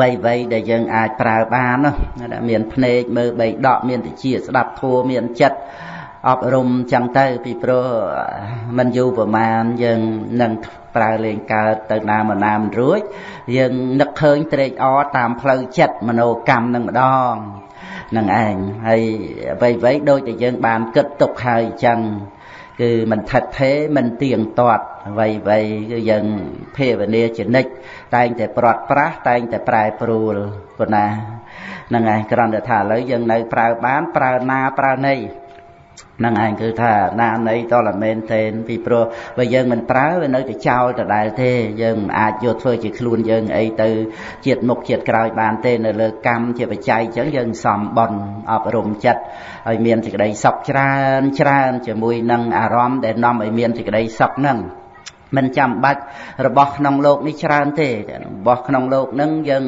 វ័យវ័យដែលយើងអាចប្រើបាននោះមានភ្នែកមើលបីដកមានតិចស្ដាប់ធัวមានចិត្តអប់រំចឹងទៅពីព្រោះมันយូរប្រមាណយើងនឹងប្រើលេងកើតទៅណាមកណាមិនរួចយើងនឹកឃើញត្រេកអរតាមផ្លូវចិត្តមโนកម្មនឹងម្ដងនឹងឯងហើយអ្វីអ្វីដូចតែយើងបានគិតទុកហើយអញ្ចឹងគឺមិនថិតថេរមិនទៀងទាត់អ្វីអ្វីគឺយើងភាវនាចនិច តែងតែប្រត់ប្រាស់តែងតែប្រែប្រួលប៉ុណ្ណាហ្នឹងឯងគ្រាន់តែថាឥឡូវយើងនៅប្រើបានប្រើណាប្រើណីហ្នឹងឯងគឺថាណានៃតលមែនទេពីព្រោះបើយើងមិនប្រើវានៅតែចោលដដែលទេយើងមិនអាចយកធ្វើជាខ្លួនយើងអីទៅជាតិមុខជាតិក្រោយបានទេនៅលើកម្មជាបច្ច័យអញ្ចឹងយើងសំបន់អប់រំចិត្តឲ្យមានសេចក្តីសុខច្រើនច្រើនជាមួយនឹងអារម្មណ៍ដែលនាំឲ្យមានសេចក្តីសុខហ្នឹង មិនចាំបាច់របស់ក្នុងโลกនេះច្រើនទេរបស់ក្នុងโลกហ្នឹងយើង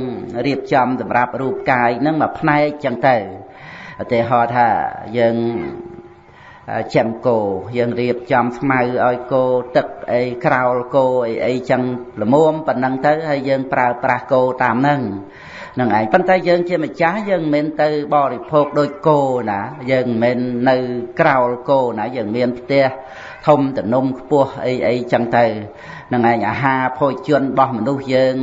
រៀបចំសម្រាប់រូបកាយហ្នឹងមួយផ្នែកចឹងទៅឧទាហរណ៍ថាយើងចាំគោយើងរៀបចំស្មៅឲ្យគោទឹកអីក្រោលគោអីអីចឹងល្មមប៉ុណ្ណឹងទៅហើយយើងប្រើប្រាស់គោតាមហ្នឹងនឹងឯងប៉ុន្តែយើងជាម្ចាស់យើងមិនមែនទៅបរិភោគដូចគោណាយើងមិនមែននៅក្រោលគោណាយើងមានផ្ទះ ធំតនំខ្ពស់អីអីចឹងទៅនឹងឯងអាហារភោជនរបស់មនុស្សយើង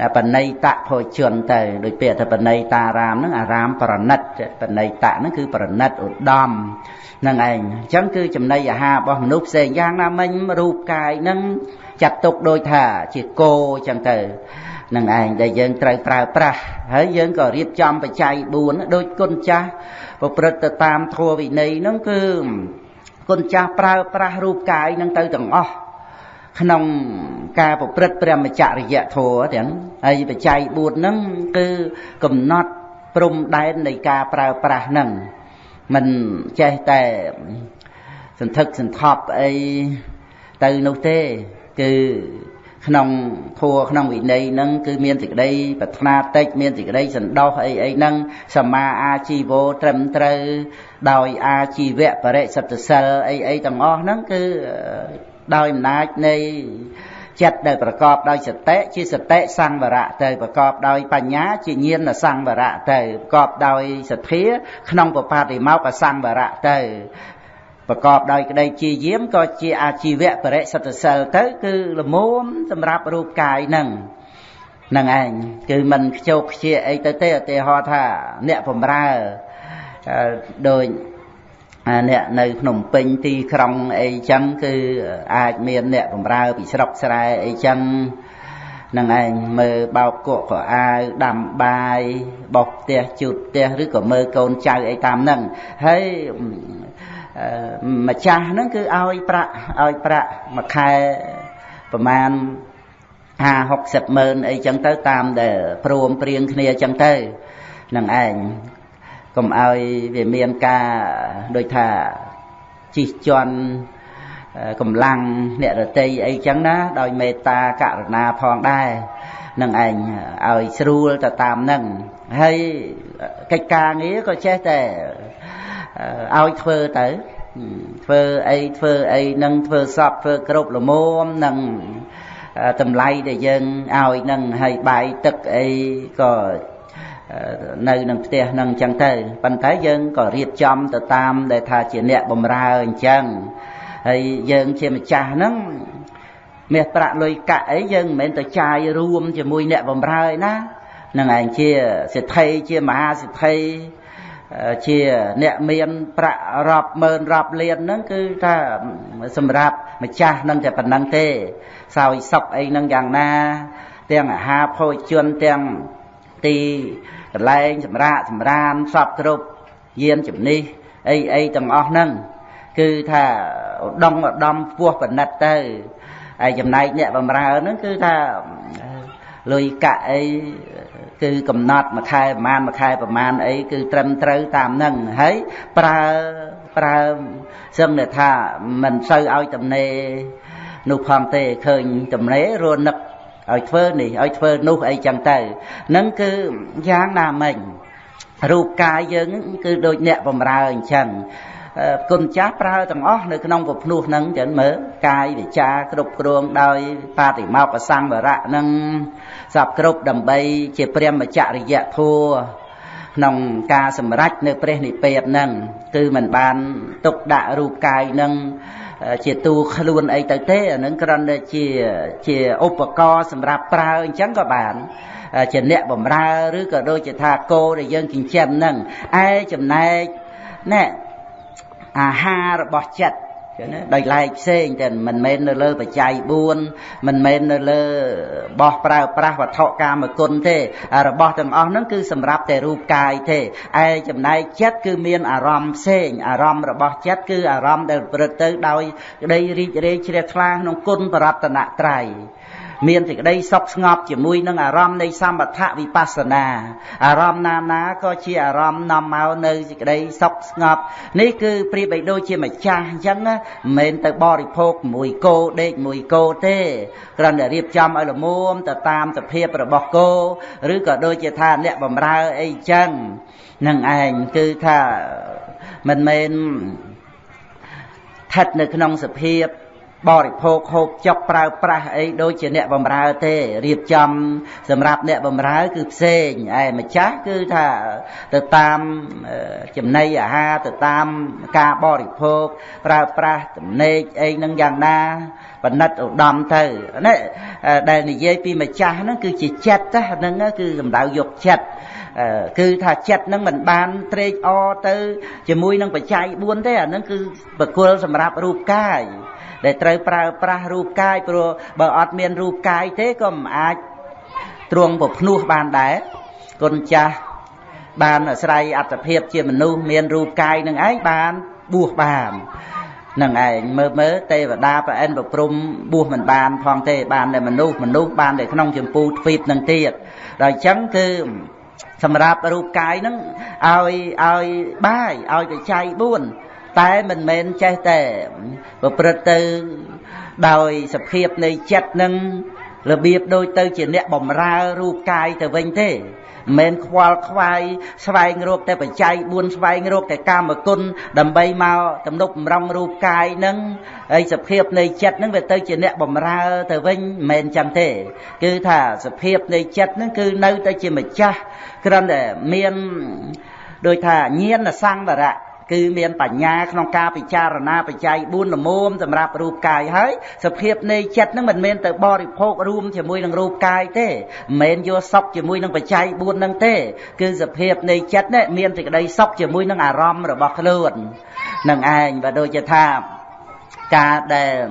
ដែលបណៃតភោជនទៅដូចពាក្យថាបណៃតារាមហ្នឹងអារាមប្រណិតបណៃតហ្នឹងគឺប្រណិតឧត្តមនឹងឯងអញ្ចឹងគឺចំណីអាហាររបស់មនុស្សផ្សេងយ៉ាងណាមិញរូបកាយហ្នឹងចាត់ទុកដូចថាជាគោអញ្ចឹងទៅនឹងឯងដែលយើងត្រូវប្រើប្រាស់ហើយយើងក៏រៀបចំបច្ច័យ4ដូចគុណចាស់ប្រព្រឹត្តទៅតាមធម៌វិន័យហ្នឹងគឺ គុណចាស់ប្រើប្រាស់រូបកាយហ្នឹងទៅទាំងអស់ក្នុងការប្រព្រឹត្តព្រះមច្ចរិយធម៌ទាំងហើយបច្ច័យ4ហ្នឹងគឺកំណត់ព្រំដែននៃការប្រើប្រាស់ហ្នឹងមិនចេះតែសន្ធឹកសន្ថប់អីទៅនោះទេគឺ ក្នុងធัวក្នុងវិន័យហ្នឹងគឺមានសេចក្តីប្រាថ្នាតិចមានសេចក្តីសន្តោសអីអីហ្នឹងសមាអាជីវោត្រឹមត្រូវដោយអាជីវៈបរិសិទ្ធសិលអីអីទាំងអស់ហ្នឹងគឺដោយអំណាចនៃចិត្តដែលប្រកបដោយសតិជាសតិសង្វរៈទៅប្រកបដោយបញ្ញាជាញាណសង្វរៈទៅប្រកបដោយសទ្ធាក្នុងបបាតិមកសង្វរៈទៅ ប្រកបដោយក្តីជាយាមក៏ជាអាជីវៈបរិសិទ្ធសិលទៅ គឺលមមសម្រាប់រូបកាយនឹងនឹងឯងគឺមិនខ្ជោកខ្ជាអីទៅទេឧទាហរណ៍ថា អ្នកបំរើដោយអ្នកនៅភ្នំពេញទីក្រុងអីចឹងគឺអាចមានអ្នកបំរើពីស្រុកស្រែអីចឹងនឹងឯងមើលបោកគក់ក៏អាវដាំបាយបោសផ្ទះជូតផ្ទះឬក៏មើលកូនចៅអីតាមហ្នឹងហើយ ម្ចាស់ហ្នឹងគឺឲ្យប្រាក់ឲ្យប្រាក់មួយខែប្រមាណ50 60ម៉ឺនអីចឹងទៅតាមដែលព្រមព្រៀងគ្នាចឹងទៅនឹងឯងកុំឲ្យវាមានការដូចថាជិះជាន់កម្លាំងអ្នករតីអីចឹងណាដោយមេត្តាករុណាផងដែរនឹងឯងឲ្យស្រួលទៅតាមនឹងហើយកិច្ចការងារក៏ចេះតែ ឲ្យធ្វើទៅធ្វើអីធ្វើអីនឹងធ្វើសពធ្វើគ្រប់លមមនឹងតម្លៃដែលយើងឲ្យនឹងហើយបាយទឹកអីក៏នៅនឹងផ្ទះនឹងអញ្ចឹងទៅប៉ុន្តែយើងក៏រៀបចំទៅតាមដែលថាជាអ្នកបំរើអញ្ចឹងហើយយើងជាម្ចាស់ហ្នឹងមាសប្រាក់លុយកាក់អីយើងមិនមែនទៅចាយរួមជាមួយអ្នកបំរើឯណានឹងឯងជាសិទ្ធិជាមហាសិទ្ធិ ជាអ្នកមានប្រាក់រាប់ម៉ឺនរាប់លានហ្នឹងគឺថាសម្រាប់ម្ចាស់នឹងតែប៉ុណ្្នឹងទេ សោយសុកអីហ្នឹងយ៉ាងណា ទាំងអាហារភោជនទាំងទីកន្លែងសម្រាកសម្រានសពគ្រប់យានជំនិះអីអីទាំងអស់ហ្នឹងគឺថាឧត្តមឧត្តមពោះបណិតទៅហើយចំណែកអ្នកបំរើហ្នឹងគឺថាលុយកាក់អី គឺកំណត់មួយខែប្រហែលមួយខែប្រហែលអីគឺត្រឹមត្រូវតាមហ្នឹងហើយប្រើប្រើសឹងថាមិនសូវឲ្យតំណេនោះផងទេឃើញតំណេរនឹកឲ្យធ្វើនេះឲ្យធ្វើនោះអីចឹងទៅនឹងគឺយ៉ាងណាមិញរូបកាយយើងគឺដូចអ្នកបំរើអញ្ចឹង គុណចាស់ប្រើទាំងអស់នៅក្នុងពភ្នោះហ្នឹងចឹងមើលកាយវិចាគ្រប់គ្រងដោយបាតិមោកសង្វរៈហ្នឹងសពគ្រប់ដើម្បីជាព្រាមចរិយធัวក្នុងការសម្រេចនៅព្រះនិព្វានហ្នឹងគឺมันបានទុកដាក់រូបកាយហ្នឹងជាទូខ្លួនអីទៅទេអានឹងគ្រាន់តែជាជាឧបករណ៍សម្រាប់ប្រើអញ្ចឹងក៏បានជាអ្នកបំរើឬក៏ដូចជាថាគោដែលយើងចិញ្ចឹមហ្នឹងឯចំណែកណែ អាហាររបស់ចិត្តចឹងណាដោយឡែកផ្សេងតែមិនមែននៅលើបច្ច័យ4មិនមែននៅលើបោះប្រើប្រាស់វត្ថុកាមគុណទេរបស់ទាំងអស់ហ្នឹងគឺសម្រាប់តែរូបកាយទេឯចំណែកចិត្តគឺមានអារម្មណ៍ផ្សេងអារម្មណ៍របស់ចិត្តគឺអារម្មណ៍ដែលប្រព្រឹត្តទៅដោយក្តីរីករាយជ្រះថ្លាក្នុងគុណបរតនត្រ័យ មានសេចក្តីសុខស្ងប់ជាមួយនឹងអារម្មណ៍នៃសម្បថវិបស្សនាអារម្មណ៍ណាណាក៏ជាអារម្មណ៍នាំមកនៅសេចក្តីសុខស្ងប់នេះគឺប្រៀបបីដូចជាម្ចាស់អញ្ចឹងមិនមែនទៅបរិភោគមួយគោដេកមួយគោទេគ្រាន់តែរៀបចំឲ្យល្មមទៅតាមសភាពរបស់គោឬក៏ដូចជាថាអ្នកបំរើអីចឹងនឹងឯងគឺថាមិនមែនស្ថិតនៅក្នុងសភាព បរិភោគហូបចុកប្រើប្រាស់អីដូចជាអ្នកបំរើទេរៀបចំសម្រាប់អ្នកបំរើគឺផ្សេងឯម្ចាស់គឺថាទៅតាមចំណីអាហារទៅតាមការបរិភោគប្រើប្រាស់ទំនេកអីនឹងយ៉ាងណាបណិតឧត្តមទៅនេះដែលនិយាយពីម្ចាស់ហ្នឹងគឺជាចិត្តហ្នឹងគឺសម្ដៅយកចិត្តគឺថាចិត្តនឹងមិនបានត្រេកអរទៅជាមួយនឹងបច្ច័យ4ទេអានឹងគឺបកុលសម្រាប់រូបកាយ ដែលត្រូវប្រើប្រាស់រូបកាយព្រោះបើអត់មានរូបកាយទេក៏មិនអាចទ្រង់ប្រភ្នោះបានដែរគុណចាស់បានអាស្រ័យអត្តភាពជាមនុស្សមានរូបកាយនឹងឯងបានបួសបាននឹងឯងមើលមើលទេវតាប្រអិនប្រព្រំបួសមិនបានផងទេបានតែមនុស្សមនុស្សបានតែក្នុងចម្ពូទ្វីបនឹងទៀតដល់អញ្ចឹងគឺសម្រាប់រូបកាយហ្នឹងឲ្យឲ្យបាយឲ្យបច្ច័យ4 តែមិនមែនចេះតែប្រព្រឹត្តទៅដោយសភាពនៃចិត្តនឹងរបៀបដូចទៅជាអ្នកបំរើរូបកាយទៅវិញទេមិនខ្វល់ខ្វាយស្វែងរកតែបច្ច័យ4ស្វែងរកតែកាមគុណដើម្បីមកទំនុកបំរុងរូបកាយនឹងហើយសភាពនៃចិត្តនឹងវាទៅជាអ្នកបំរើទៅវិញមិនមែនចឹងទេ គឺថាសភាពនៃចិត្តនឹងគឺនៅតែជាម្ចាស់គ្រាន់តែមានដូចថាញាណសង្វរៈ គឺមានបញ្ញាក្នុងការពិចារណាបច្ច័យ4លមមសម្រាប់រូបកាយហើយសភាពនៃចិត្តនឹងមិនមែនទៅបរិភោគរួមជាមួយនឹងរូបកាយទេមិនមែនយកសុខជាមួយនឹងបច្ច័យ4នឹងទេ គឺសភាពនៃចិត្តនេះមានសេចក្តីសុខជាមួយនឹងអារម្មណ៍របស់ខ្លួននឹងឯងបើដូចជាថា ការដែល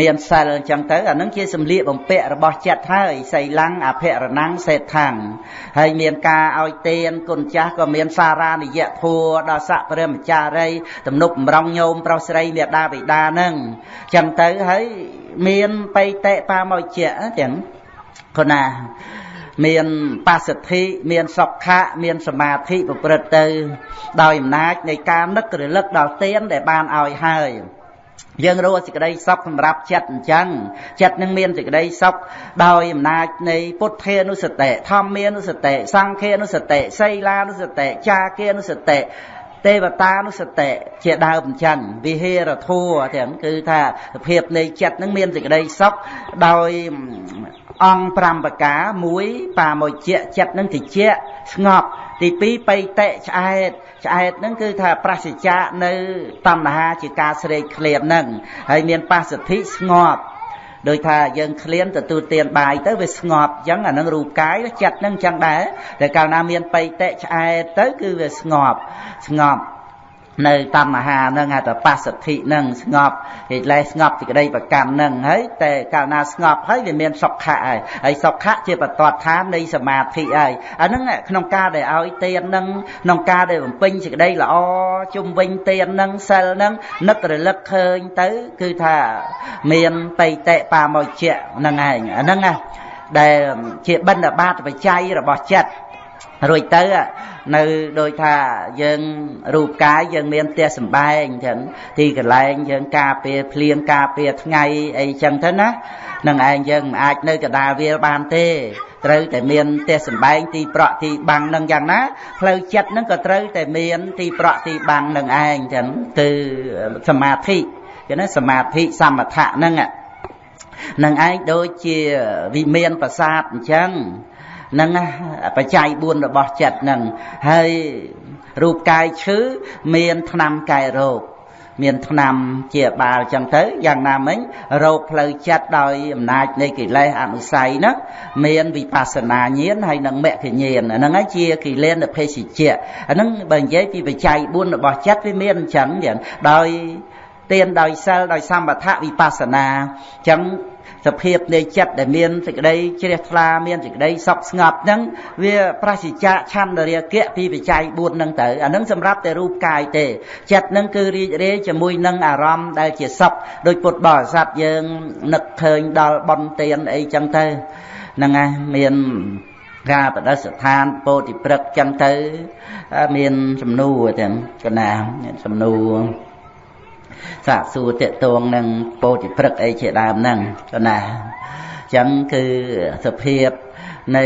មានសិលអញ្ចឹងទៅអានឹងជាសម្លៀកបំពាក់របស់ចិត្តហើយសីលੰអភិរណੰសេដ្ឋាំងហើយមានការឲ្យទានគុណចាស់ក៏មានសារានិយធัวដល់ស័កព្រះមចារីទំនុកបំរុងញោមប្រុសស្រីមេដាបិតានឹងអញ្ចឹងទៅហើយមានបៃតេបាមកជាទាំងគណាមានបសិទ្ធិមានសុខៈមានសមាធិប្រព្រឹត្តទៅ ដោយអំណាចនៃការនឹករលឹកដល់ទានដែលបានឲ្យហើយ យើងរកសេចក្តីសុខសម្រាប់ចិត្តអញ្ចឹងចិត្តនឹងមានសេចក្តីសុខដោយអំណាចនៃពុទ្ធានុសតិធម្មានុសតិសង្ឃានុសតិសីលានុសតិចាគានុសតិទេវតានុសតិជាដើមអញ្ចឹងវិហេរធัวទាំងគឺថាភាពនៃចិត្តនឹងមានសេចក្តីសុខដោយ អង្គ5ប្រការ1បាមួយជាចិត្តនឹងតិចស្ងប់ទី2បៃតៈឆ្អែតឆ្អែតហ្នឹងគឺថាប្រសិជ្ជៈនៅតណ្ហាជាការស្រេកឃ្លានហ្នឹងហើយមានបស្សទ្ធិស្ងប់ដោយថាយើងឃ្លានទទួលទានបាយទៅវាស្ងប់អញ្ចឹងអានឹងរូបកាយចិត្តហ្នឹងអញ្ចឹងដែរតែកាលណាមានបៃតៈឆ្អែតទៅគឺវាស្ងប់ស្ងប់ នៅតណ្ហានឹងហៅថាបស្សទ្ធិនឹងស្ងប់ហេតុលែស្ងប់សេចក្តីប្រកម្មនឹងហើយតែកាលណាស្ងប់ហើយវាមានសុខៈហើយហើយសុខៈជាបតតឋាននៃសមាធិហើយអាហ្នឹងក្នុងការដែលឲ្យទាននឹងក្នុងការដែលបំពេញសេចក្តីល្អជុំវិញទាននឹងសិលនឹងនឹករលឹកឃើញទៅ គឺថាមានបៃតេបាមកជាហ្នឹងឯងអាហ្នឹងណាដែលជាបណ្ឌបាតបច្ច័យរបស់ចិត្ត រួចទៅនៅដូចថាយើងរូបកាយយើងមានផ្ទះសម្បែងចឹងទីកន្លែងយើងការពារភ្លៀងការពារថ្ងៃអីចឹងទៅណានឹងឯងយើងមិនអាចនៅកដាលវាលបានទេត្រូវតែមានផ្ទះសម្បែងទីប្រក់ទីបាំងនឹងយ៉ាងណាផ្លូវចិត្តហ្នឹងក៏ត្រូវតែមានទីប្រក់ទីបាំងនឹងឯងចឹងគឺសមាធិចឹងណាសមាធិសមថៈហ្នឹងនឹងឯងដូចជាវិមានប្រាសាទអញ្ចឹង នឹងបច្ច័យ4របស់ចិត្តនឹងហើយរូបកាយឈឺមានថ្នាំកែរោគមានថ្នាំជាបាលចឹងទៅយ៉ាងណាមិញរោគផ្លូវចិត្តដោយអំណាចនៃកិលេសអនុស័យហ្នឹងមានវិបស្សនាញាណហើយនិងមគ្គញាណអាហ្នឹងហើយជាកិលេសភេសជ្ជៈអាហ្នឹងបើនិយាយពីបច្ច័យ4របស់ចិត្តវាមានអញ្ចឹងយ៉ាងដោយទានដោយសិលដោយសម្បថវិបស្សនាអញ្ចឹង សភាពនៃចិត្តដែលមានសេចក្តីជ្រះថ្លាមានសេចក្តីសុខស្ងប់ហ្នឹងវាប្រសិជ្ជៈឆន្ទរាគៈពីបច្ច័យ4ហ្នឹងទៅអាហ្នឹងសម្រាប់តែរូបកាយទេចិត្តហ្នឹងគឺរីករាយជាមួយនឹងអារម្មណ៍ដែលជាសុខដោយពុទ្ធបរិស័ទយើងនឹកឃើញដល់បនទានអីចឹងទៅហ្នឹងហើយមានការបដិស្ថានពោធិព្រឹកចឹងទៅមានសំណួរទាំងកណាសំណួរ សាកសួរតកតងនឹងពោធិព្រឹកអីជាដើមហ្នឹងក៏ណាអញ្ចឹងគឺសភាពនៃ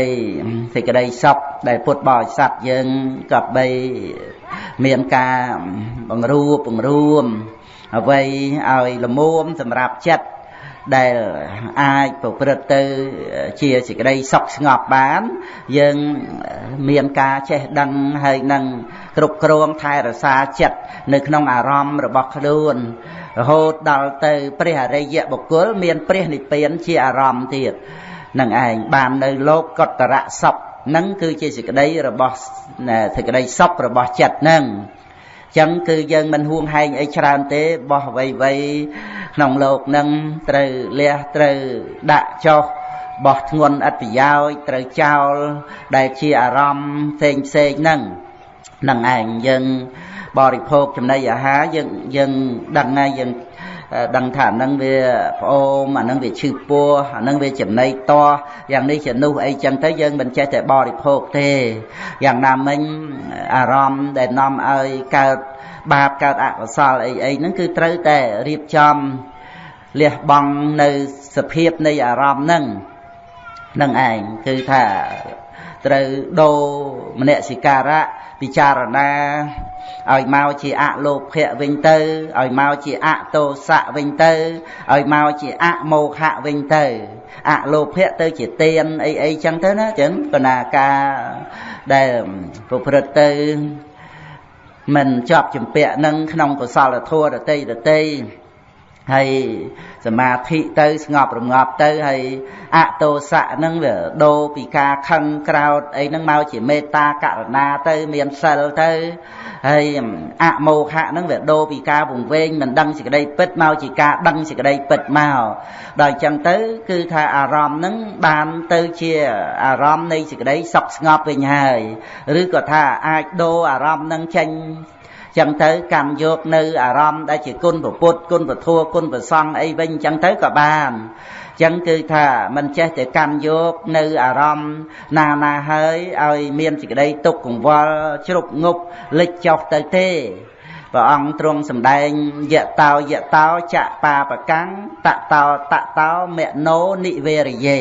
សេចក្តីសុខដែលពុទ្ធបរិស័ទយើងក៏បីមានការបង្រួបបង្រួមអ្វីឲ្យលមុំសម្រាប់ចិត្ត ដែលអាចប្រព្រឹត្តទៅជាសេចក្តីសុខស្ងប់បាន យើងមានការចេះដឹងហើយនឹងគ្រប់គ្រងថែរក្សាចិត្តនៅក្នុងអារម្មណ៍របស់ខ្លួនរហូតដល់ទៅព្រះអរិយបុគ្គលមានព្រះនិព្វានជាអារម្មណ៍ទៀតនឹងឯងបាននៅលោកកតរៈសុខនឹងគឺជាសេចក្តីរបស់សេចក្តីសុខរបស់ចិត្តនឹង ចឹងគឺយើងមិនហួងហែងអីច្រើនទេបោះអ្វីអ្វីក្នុងលោកនឹងត្រូវលះត្រូវដាក់ចុះបោះធ្ងន់អត្តប្រយោជន៍ត្រូវចោលដែលជាអារម្មណ៍ផ្សេងផ្សេងហ្នឹងនឹងឯងយើងបរិភោគចំណីអាហារយើងយើងដឹងហើយយើង ដឹងថាអានឹងវាផ្អូមអានឹងវាឈឺពោះអានឹងវាចំណីតយ៉ាងនេះជានោះអីចឹងទៅយើងមិនចេះតែបរិភោគទេយ៉ាងណាមិញអារម្មណ៍ដែលនាំឲ្យកើតបាបកើតអកុសលអីអីហ្នឹងគឺត្រូវតែរៀបចំលះបង់នៅសភាពនៃអារម្មណ៍ហ្នឹងនឹងឯងគឺថាត្រូវដូរមនសិការៈពិចារណា ឲ្យមកជាអលោភៈវិញទៅឲ្យមកជាអតោសៈវិញទៅឲ្យមកជាអមោហៈវិញទៅអលោភៈទៅជាទៀនអីអីចឹងទៅណាចឹងកណាការដែលប្រព្រឹត្តទៅមិនជាប់ចម្ពាក់នឹងក្នុងកុសលធម៌ដតីដតី ហើយសមាធិទៅស្ងប់រងាប់ទៅហើយអតោសៈហ្នឹងវាដូរពីការខឹងក្រោតអីហ្នឹងមកជាមេត្តាករុណាទៅមានសិលទៅហើយអមោហៈហ្នឹងវាដូរពីការវង្វេងមិនដឹងសេចក្តីពិតមកជាការដឹងសេចក្តីពិតមកដល់អញ្ចឹងទៅគឺថាអារម្មណ៍ហ្នឹងបានទៅជាអារម្មណ៍នៃសេចក្តីសុខស្ងប់វិញហើយឬក៏ថាអាចដូរអារម្មណ៍ហ្នឹងចេញ ចឹងទៅកម្មយកនៅអារម្មណ៍ដែលជាគុណពុទ្ធគុណពធគុណប្រសង្ឃអីវិញចឹងទៅក៏បានចឹងគឺថាមិនចេះតែកម្មយកនៅអារម្មណ៍ណាណាហើយឲ្យមានសេចក្តីទុកកង្វល់ជ្រុកងប់លិចចុះទៅទេព្រះអង្គទ្រង់សម្ដែងយតោយតោចបាបកាំងតតោតតោមណោនិវេរិយេ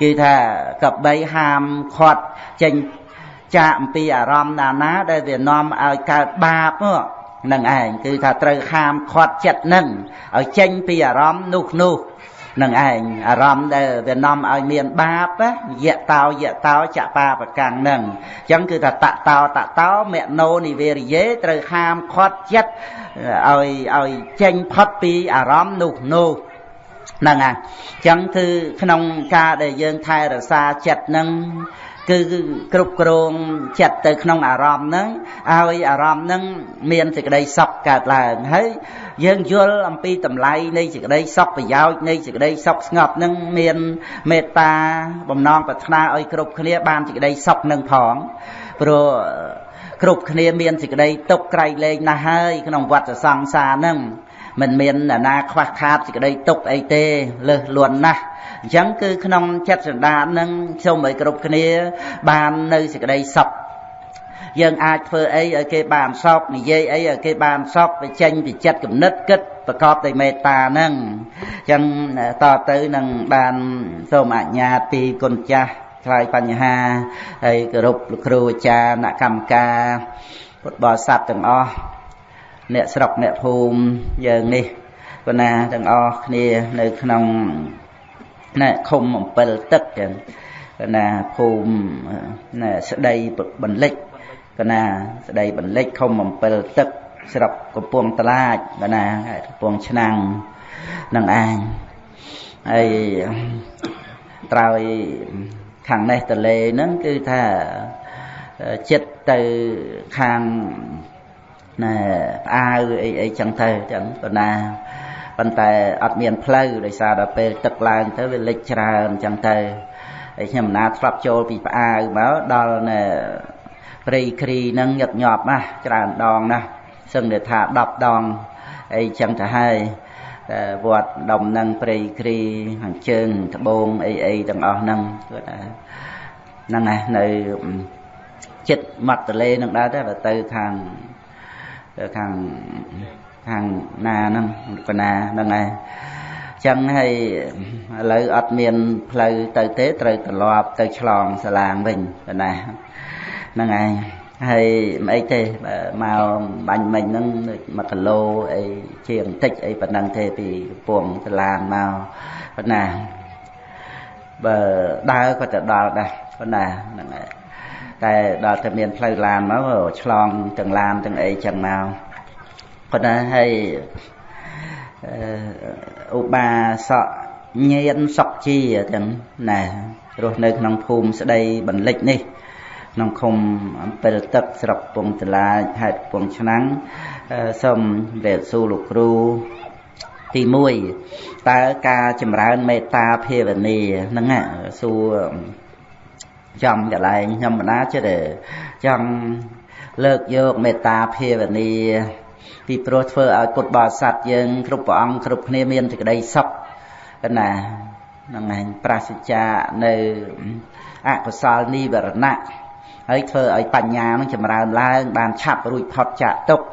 គឺថាកបីហាមខាត់ចេញ ចាកអំពីអារម្មណ៍ណាណាដែលវានាំឲ្យកើតបាបនឹងឯងគឺថាត្រូវខាមខាត់ចិត្តនឹងឲ្យចេញពីអារម្មណ៍នោះនោះនឹងឯងអារម្មណ៍ដែលវានាំឲ្យមានបាបយៈតោយៈតោចបាបកាំងនឹងអញ្ចឹងគឺថាតតោតតោមណោនិវេរិយេត្រូវហាមឃាត់ចិត្តឲ្យឲ្យចេញផុតពីអារម្មណ៍នោះនោះហ្នឹងហើយអញ្ចឹងគឺក្នុងការដែលយើងថែរក្សាចិត្តនឹង គឺគ្រប់គ្រងចិត្តទៅក្នុងអារម្មណ៍ហ្នឹងឲ្យអារម្មណ៍ហ្នឹងមានសេចក្តីសុខកើតឡើងហើយយើងយល់អំពីតម្លៃនៃសេចក្តីសុខប្រយោជន៍នៃសេចក្តីសុខស្ងប់ហ្នឹងមានមេត្តាបំណងប្រាថ្នាឲ្យគ្រប់គ្នាបានសេចក្តីសុខនឹងផងព្រោះគ្រប់គ្នាមានសេចក្តីទុកក្រៃលែងណាស់ហើយក្នុងវដ្តសង្សារហ្នឹង មិនមានអាណាខ្វះខាតសេចក្តីទុកអីទេលើសលន់ណាស់អញ្ចឹងគឺក្នុងចិត្តសន្តាននឹងសូមឲ្យគ្រប់គ្នា បាននៅសេចក្តីសុខយើងអាចធ្វើអីឲ្យគេបានសុខនិយាយអីឲ្យគេបានសុខវាចេញពីចិត្តគំនិតគិតប្រកបដោយមេត្តាហ្នឹងអញ្ចឹងតទៅនឹងបានសូមអញ្ញាតពីគុណចាស់ឆ្លើយបញ្ហាហើយគោរពលោកគ្រូអាចារ្យអ្នកកម្មការពុទ្ធបរិស័ទទាំងអស់ អ្នកស្រុកអ្នកភូមិយើងនេះប៉ុណ្ណាទាំងអស់គ្នានៅក្នុងណែឃុំអំពិលទឹកចឹងកណាភូមិណែស្ដីបន្លិចកណាស្ដីបន្លិចឃុំអំពិលទឹកស្រុកកំពង់តឡាចកណាកំពង់ឆ្នាំងនឹងឯងហើយត្រើយខាងនេះតលេហ្នឹងគឺថាចិត្តទៅខាង ណែផ្អាវអីអីចឹងទៅចឹងប៉ុណ្ណាប៉ុន្តែអត់មានផ្លូវដោយសារដល់ពេលទឹកឡើងទៅវាលិចច្រើនចឹងទៅហើយខ្ញុំណាធ្លាប់ចូលពីផ្អាវមកដល់ណែព្រៃគ្រីហ្នឹងញឹកញាប់ណាស់ច្រើនដងណាស់សឹងតែថា10ដងអីចឹងទៅហើយតែវត្តដុំនឹងព្រៃគ្រីខាងជើងត្បូងអីអីទាំងអស់ហ្នឹងគាត់ថាហ្នឹងណានៅចិត្តមាត់ទលេនឹងដែរតែទៅខាង ខាងខាងណាហ្នឹងកណាហ្នឹងឯងចឹងហើយឥឡូវអត់មានផ្លូវទៅទេត្រូវត្រឡប់ទៅឆ្លងសាឡាងវិញកណាហ្នឹងឯងហើយមិនអីទេមកបាញ់មិញហ្នឹង1គីឡូអីជាងបន្តិចអីប៉ុណ្ណឹងទេពីកំពង់សាឡាងមកប៉ុណ្ណាបើដើរក៏ទៅដល់ដែរប៉ុណ្ណាហ្នឹងហើយ តែដល់តែមានផ្លូវឡានមកឆ្លងទាំងឡានទាំងអីចឹងមកប៉ុន្តែហើយឧបាសកញៀនសុកជាទាំងណារស់នៅក្នុងភូមិស្ដីបន្លិចនេះក្នុងឃុំអំពិលទឹកស្រុកពងតឡាខេត្តពងឆ្នាំងសូមរេតសួរលោកគ្រូទី1តើការចម្រើនមេត្តាភាវនាហ្នឹងសួរ ចំកន្លែងខ្ញុំបណ្ដាចិត្តចង់លើកយកមេត្តាភាវនាពីព្រោះធ្វើឲ្យពុទ្ធបរិស័ទយើងគ្រប់ព្រះអង្គគ្រប់គ្នាមានសេចក្តីសុខណាហ្នឹងឯងប្រាសចានៅអកុសលនិវរណៈហើយធ្វើឲ្យបញ្ញានឹងចម្រើនឡើង បានឆាប់រួចផុតចាកទុក្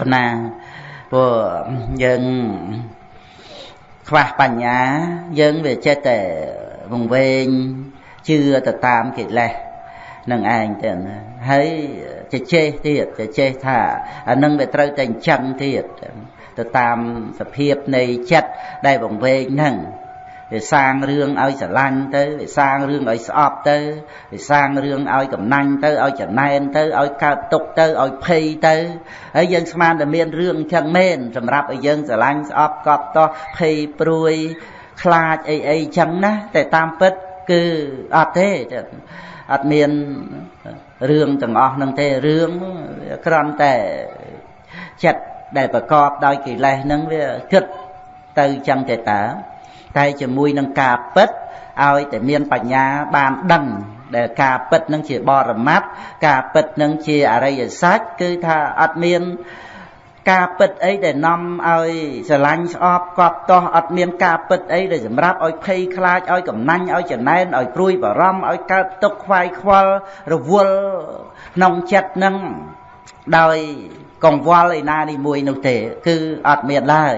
ខណាព្រោះយើងខ្វះបញ្ញាយើងវាចេះតែវង្វេង ជឿទៅតាមកិលេសនឹងឯងទៅហើយចេះចេះទៀតចេះចេះថាអានឹងវាត្រូវតែអញ្ចឹងទៀតទៅតាមសភាពនៃចិត្តដែលបង្វេងហ្នឹងវាសាងរឿងឲ្យស្រឡាញ់ទៅវាសាងរឿងឲ្យស្អប់ទៅវាសាងរឿងឲ្យកំណាញ់ទៅឲ្យចំណែនទៅឲ្យកើតទុកទៅឲ្យភ័យទៅហើយយើងស្មានតែមានរឿងអញ្ចឹងមែនសម្រាប់ឲ្យយើងស្រឡាញ់ស្អប់កប់តោះភ័យព្រួយខ្លាចអីអីអញ្ចឹងណាតែតាមពិត គឺអត់ទេអត់មានរឿងទាំងអស់ហ្នឹងទេរឿងគ្រាន់តែចិត្តដែលប្រកបដោយកិលេសហ្នឹងវាគិតទៅចឹងទេតាតែជាមួយនឹងការពិតឲ្យតែមានបញ្ញាបានដឹងដែលការពិតនឹងជាបរមត្តការពិតនឹងជាអរិយសច្ចគឺថាអត់មាន ការពិតអីដែលនាំឲ្យស្រឡាញ់ស្អប់កប់តោះអត់មានការពិតអីដែលសម្រាប់ឲ្យភ័យខ្លាចឲ្យកំណាញ់ឲ្យចំណែនឲ្យព្រួយបារម្ភឲ្យកើតទុកខ្វាយខ្វល់រវល់ក្នុងចិត្តនឹងដោយកង្វល់ឯណានេះមួយនោះទេ គឺអត់មានឡើយ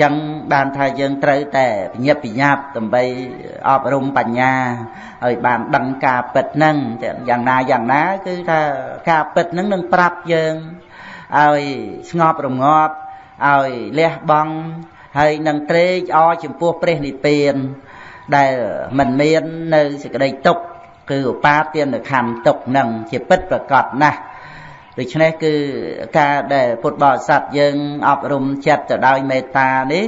ចឹងបានថាយើងត្រូវតែបញ្ញាបញ្ញាប់ដើម្បីអប់រំបញ្ញាឲ្យបានដឹងការពិតហ្នឹងយ៉ាងណាយ៉ាងណា គឺថាការពិតហ្នឹងនឹងប្រាប់យើង ឲ្យស្ងប់រងាប់ឲ្យលះបង់ហើយនឹងត្រេកអរចំពោះព្រះនិព្វាន ដែលមិនមាននៅសេចក្តីទុក្ខគឺឧបាទានខណ្ឌទុក្ខនឹងជាពិតប្រកបណាស់ដូច្នេះគឺការដែលពុទ្ធបរិស័ទយើងអប់រំចិត្តទៅដោយមេត្តានេះ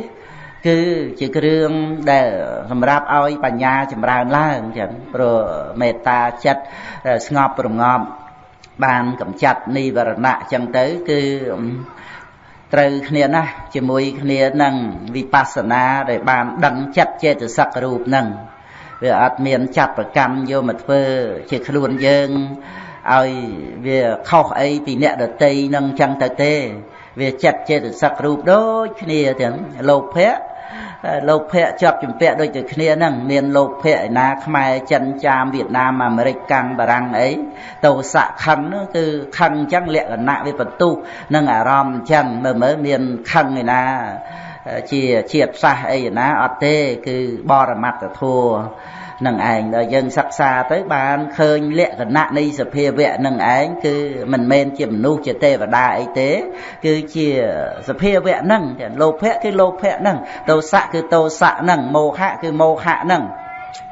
គឺជាគ្រឿងដែលសម្រាប់ឲ្យបញ្ញាចម្រើនឡើងចឹងព្រោះមេត្តាចិត្តស្ងប់រងាប់ បានកម្ចាត់និវរណៈអញ្ចឹងទៅគឺត្រូវគ្នាណាស់ជាមួយគ្នានឹងវិបស្សនាដែលបានដឹងចិត្តចេតសិករូបនឹងវាអត់មានចាត់ប្រកម្មយកមកធ្វើជាខ្លួនយើងឲ្យវាខុសអីពីអ្នកដតីនឹងអញ្ចឹងទៅទេ វាចិត្តចេតសិករូបដូចគ្នាទាំងលោភៈ លោកភៈជាប់ជំពាក់ដូចទៅគ្នាហ្នឹងមានលោកភៈឯណាខ្មែរចិនចាមវៀតណាមអាមេរិកកាំងបារាំងអីតោសៈខឹងហ្នឹងគឺខឹងអញ្ចឹងលក្ខណៈវាបន្ទុះនឹងអារម្មណ៍អញ្ចឹងមើលមើលមានខឹងឯណាជាជាតិសាសអីណាអត់ទេគឺបរមត្តធัว នឹងឯងដល់យើងសិក្សាទៅបានឃើញលក្ខណៈនៃសភាវៈនឹងឯងគឺមិនមែនជាមនុស្សជាទេវតាអីទេ គឺជាសភាវៈហ្នឹងលោភៈគឺលោភៈហ្នឹងទោសៈគឺទោសៈហ្នឹងមោហៈគឺមោហៈហ្នឹង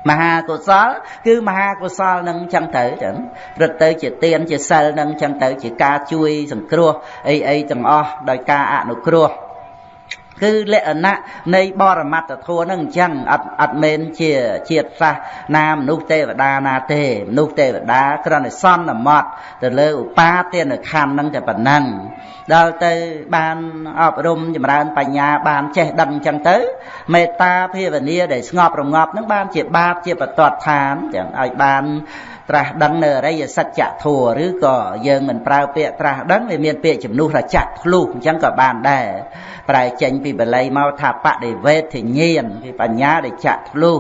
មហាកុសល គឺមហាកុសលនឹងចឹងទៅចឹងព្រឹកទៅជាទានជាសិលនឹងចឹងទៅជាការជួយសង្គ្រោះអីអីទាំងអស់ដោយការអនុគ្រោះ គឺលក្ខណៈនៃបរមត្តធម៌នឹងអញ្ចឹងអត់អត់មែនជាជាតិសាសណាមនុស្សទេវតាណាទេមនុស្សទេវតាគ្រាន់តែសន្មត់ទៅលើឧបាទានខណ្ឌនឹងតែប៉ុណ្ណឹងដល់ទៅបានអប់រំចម្រើនបញ្ញាបានចេះដឹងអញ្ចឹងទៅមេត្តាភាវនាដែលស្ងប់រងាប់នឹងបានជាបាបជាបតតឋានចឹងឲ្យបាន ត្រាស់ដឹងនៅអរិយសច្ចធម៌ឬក៏យើងមិនប្រើពាក្យត្រាស់ដឹងវាមានពាក្យជំនួសថាចាក់ធ្លុះអញ្ចឹងក៏បានដែរប្រែចេញពីបល័យមកថាបដិវេទញ្ញាណគឺបញ្ញាដែលចាក់ធ្លុះ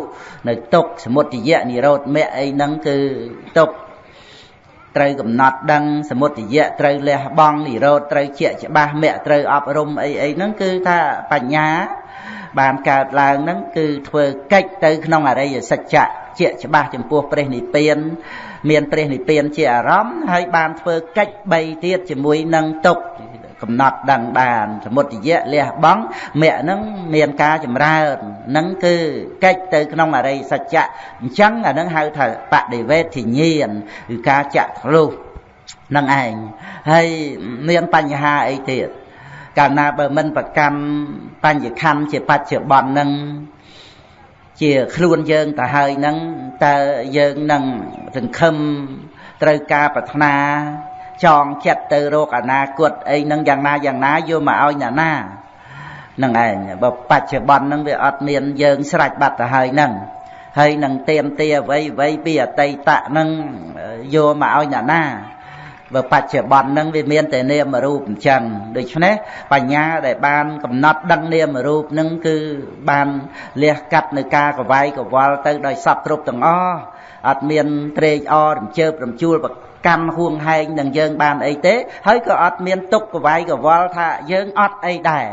នៅទុកសមុទយៈនិរោធមគ្គអីហ្នឹងគឺទុកត្រូវកំណត់ដឹងសមុទយៈត្រូវលះបង់និរោធត្រូវជាច្បាស់មគ្គត្រូវអប់រំអីអីហ្នឹងគឺថាបញ្ញា បានកើតឡើងហ្នឹងគឺធ្វើកិច្ចទៅក្នុងអរិយសច្ចៈជាច្បាស់ចំពោះព្រះនិព្វាន មានព្រះនិព្វានជាអារម្មណ៍ហើយបានធ្វើកិច្ច3ទៀតជាមួយនឹងទុកកំណត់ដឹងបានសមុទយៈលះបង់មគ្គហ្នឹងមានការចម្រើនហ្នឹងគឺកិច្ចទៅក្នុងអរិយសច្ចៈអញ្ចឹងអាហ្នឹងហៅថាបដិវេទញ្ញាណគឺការចាក់ធ្លុះនឹងឯងហើយមានបញ្ហាអីទៀត កាលណាបើមិនប្រកាន់បញ្ញខណ្ឌជាបច្ចុប្បន្ននឹងជាខ្លួនយើងទៅហើយនឹងតើយើងនឹងសង្ឃឹមត្រូវការប្រាថ្នាចងចិត្តទៅរកអនាគតអីនឹងយ៉ាងណាយ៉ាងណាយកមកឲ្យអ្នកណានឹងឯងបើបច្ចុប្បន្នហ្នឹងវាអត់មានយើងស្រេចបាត់ទៅហើយហ្នឹងហើយនឹងទៀមទាអ្វីអ្វីពីអតីតហ្នឹងយកមកឲ្យអ្នកណា បើបច្ចុប្បន្នហ្នឹងវាមានតែនាមរូបអញ្ចឹងដូច្នេះបញ្ញាដែលបានកំណត់ដឹងនាមរូបហ្នឹងគឺបានលះកាត់នៅការកវាយកវល់ទៅដោយសពគ្រប់ទាំងអស់អត់មានត្រេកអររំជើបរំជួល កម្មហួងហែងនឹងយើងបានអីទេ ហើយក៏អត់មានទុកកវាយកវល់ថាយើងអត់អីដែរ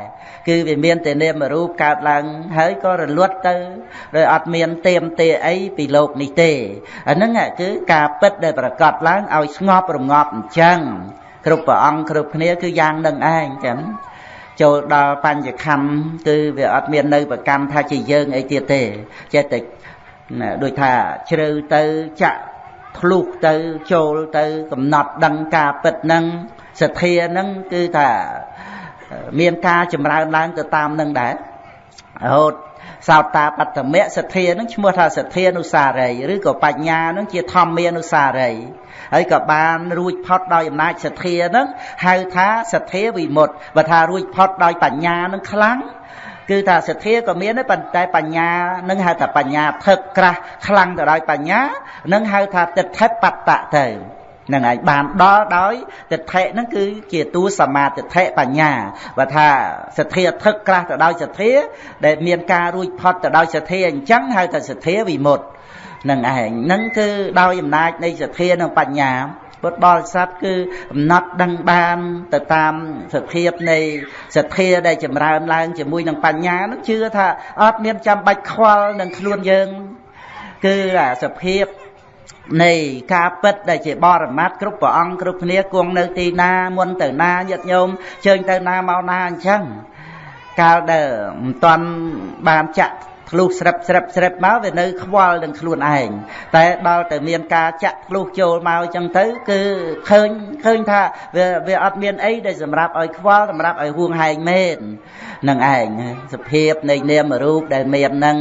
គឺវាមានតែនាមរូបកើតឡើងហើយក៏រលត់ទៅដោយអត់មានទៀមទាអីពីលោកនេះទេអាហ្នឹងគឺការពិតដែលប្រកាសឡើងឲ្យស្ងប់រងាប់អញ្ចឹងគ្រប់ព្រះអង្គគ្រប់គ្នាគឺយ៉ាងនឹងឯងចឹងចូលដល់បញ្ញខੰគឺវាអត់មាននៅប្រកម្មថាជាយើងអីទៀតទេចេះតែដូចថាជ្រៅទៅចាក់ ធ្លុះទៅចូលទៅកំណត់ដឹងការពិតនឹងសទ្ធានឹងគឺថាមានការចម្រើនឡើងទៅតាមនឹងដែររហូតសោតាបត្តមៈសទ្ធានឹងឈ្មោះថាសទ្ធានុសារីឬក៏បញ្ញានឹងជាធម្មានុសារីហើយក៏បានរួចផុតដោយអំណាចសទ្ធានឹងហៅថាសទ្ធាវិមុតបើថារួចផុតដោយបញ្ញានឹងខ្លាំង គឺថាសទ្ធាក៏មានដែរប៉ុន្តែបញ្ញានឹងហៅថាបញ្ញាថឹកក្រាស់ខ្លាំងទៅដោយបញ្ញានឹងហៅថាទិដ្ឋិបត្តៈទៅនឹងឯងបានដល់ដោយទិដ្ឋិហ្នឹងគឺជាតួសមាទិដ្ឋិបញ្ញាបើថាសទ្ធាថឹកក្រាស់ទៅដោយសទ្ធា ដែលមានការរួចផុតទៅដោយសទ្ធាអញ្ចឹងហៅថាសទ្ធាវិមុតនឹងឯងហ្នឹងគឺដោយអំណាចនៃសទ្ធានិងបញ្ញា ពុទ្ធបរិស័ទគឺកំណត់ដឹងបានទៅតាមសភាពនៃសទ្ធាដែលចម្រើនឡើងជាមួយនឹងបញ្ញានឹងជឿថាអត់មានចាំបាច់ខ្វល់នឹងខ្លួនយើង គឺអាសភាពនៃការពិតដែលជាបរមត្តគ្រប់ព្រះអង្គគ្រប់គ្នាគង់នៅទីណាមុនទៅណាញាតិញោមជើញទៅណាមកណាអញ្ចឹងកាលដែលមិនតាន់បានចាក់ ធ្លុះស្រិបស្រិបស្រិបមកវានៅខ្វល់នឹងខ្លួនឯងតែដល់តែមានការចាក់ធ្លុះចូលមកអញ្ចឹងទៅគឺឃើញឃើញថាវាវាអត់មានអីដែលសម្រាប់ឲ្យខ្វល់សម្រាប់ឲ្យហួងហែងមែននឹងឯងសភាពនៃនាមរូបដែលមាននឹង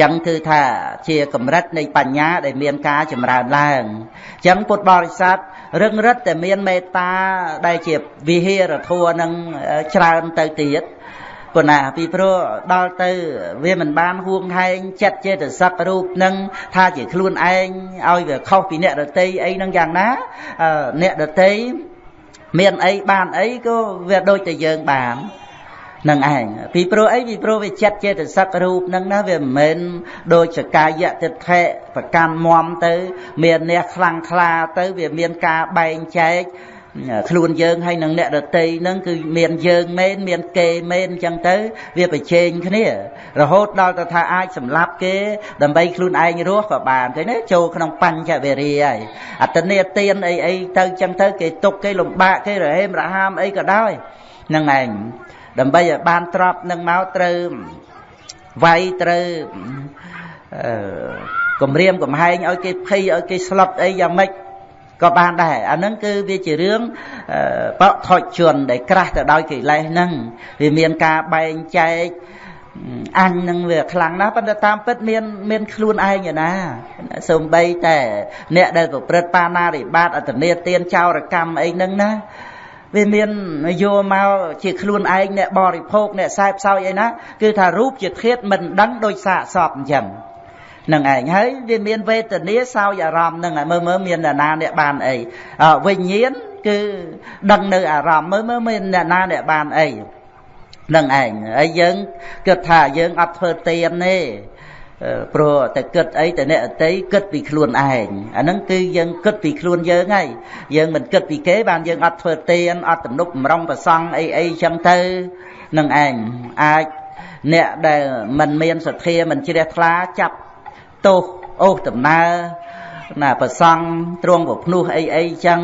ចឹងគឺថាជាកម្រិតនៃបញ្ញាដែលមានការចម្រើនឡើងចឹងពុទ្ធបរិស័ទរឹងរិតតែមានមេត្តាដែលជាវិហារធัวនឹងច្រើនទៅទៀត ប៉ុណ្ណាពីព្រោះដល់ទៅវាមិនបានហួងហែងចិត្តចេតសិករូបនឹងថាជាខ្លួនឯងឲ្យវាខុសពីអ្នកដតីអីនឹងយ៉ាងណាអ្នកដតីមានអីបានអីក៏វាដូចតែយើងបាននឹងឯងពីព្រោះអីពីព្រោះវាចិត្តចេតសិករូបនឹងណាវាមិនមែនដូចសកាយៈទិដ្ឋិប្រកាន់មមទៅ មានអ្នកខ្លាំងខ្លាទៅ វាមានការបែងចែក ខ្លួនយើងហើយនឹងអ្នកដតីហ្នឹងគឺមានយើងមែនមានគេមែនអញ្ចឹងទៅ វាប្រជែងគ្នា រហូតដល់ទៅថាអាចសម្លាប់គេ ដើម្បីខ្លួនឯងរស់ក៏បានឃើញទេចូលក្នុងបញ្ចវេរាហើយអត្តនេទានអីអីទៅអញ្ចឹងទៅគេទុកគេលំបាកគេរហេមរហាមអីក៏ដោយហ្នឹងឯងដើម្បីឲ្យបានទ្របនឹងមកត្រូវវាយត្រូវអឺគម្រាមកំហែងឲ្យគេភ័យឲ្យគេស្លុតអីយ៉ាងម៉េច ក៏បានដែរអាហ្នឹងគឺវាជារឿងបថុជនដែលក្រាស់ទៅដោយកិលេសហ្នឹងវាមានការបែងចែកអញនឹងវាខ្លាំងណាស់ប៉ុន្តែតាមពិតមានមានខ្លួនឯងឯណាសំបីតែ អ្នកដែលប្រព្រឹត្តបាណារិបាតអតនេទានចោរកម្មអីហ្នឹងណាវាមានយកមកជាខ្លួនឯងអ្នកបរិភោគអ្នកសែបសោយអីណា គឺថារូបជាធាតមិនដឹងដោយសាកសពអញ្ចឹង នឹងឯងហើយវាមានវេទនាសោយអារម្មណ៍នឹងមើលមើលមានអ្នកណាអ្នកបានអីវិញ្ញាណគឺដឹងនៅអារម្មណ៍មើលមើលមានអ្នកណាអ្នកបានអីនឹងឯងហើយយើងគិតថាយើងអត់ធ្វើទៀនទេព្រោះតែគិតអីតែអ្នកអតីគិតពីខ្លួនឯងអាហ្នឹងគឺយើងគិតពីខ្លួនយើងហើយយើងមិនគិតពីគេបានយើងអត់ធ្វើទៀនអត់ទំនុកបំរុងប្រសង់អីអីចឹងទៅនឹងឯងអាចអ្នកដែលមិនមានសទ្ធាមិនជ្រះថ្លាចាប់ ទោសអូសដំណើរណាប្រសង់ទ្រង់ប្រភ្នោះអីអីចឹង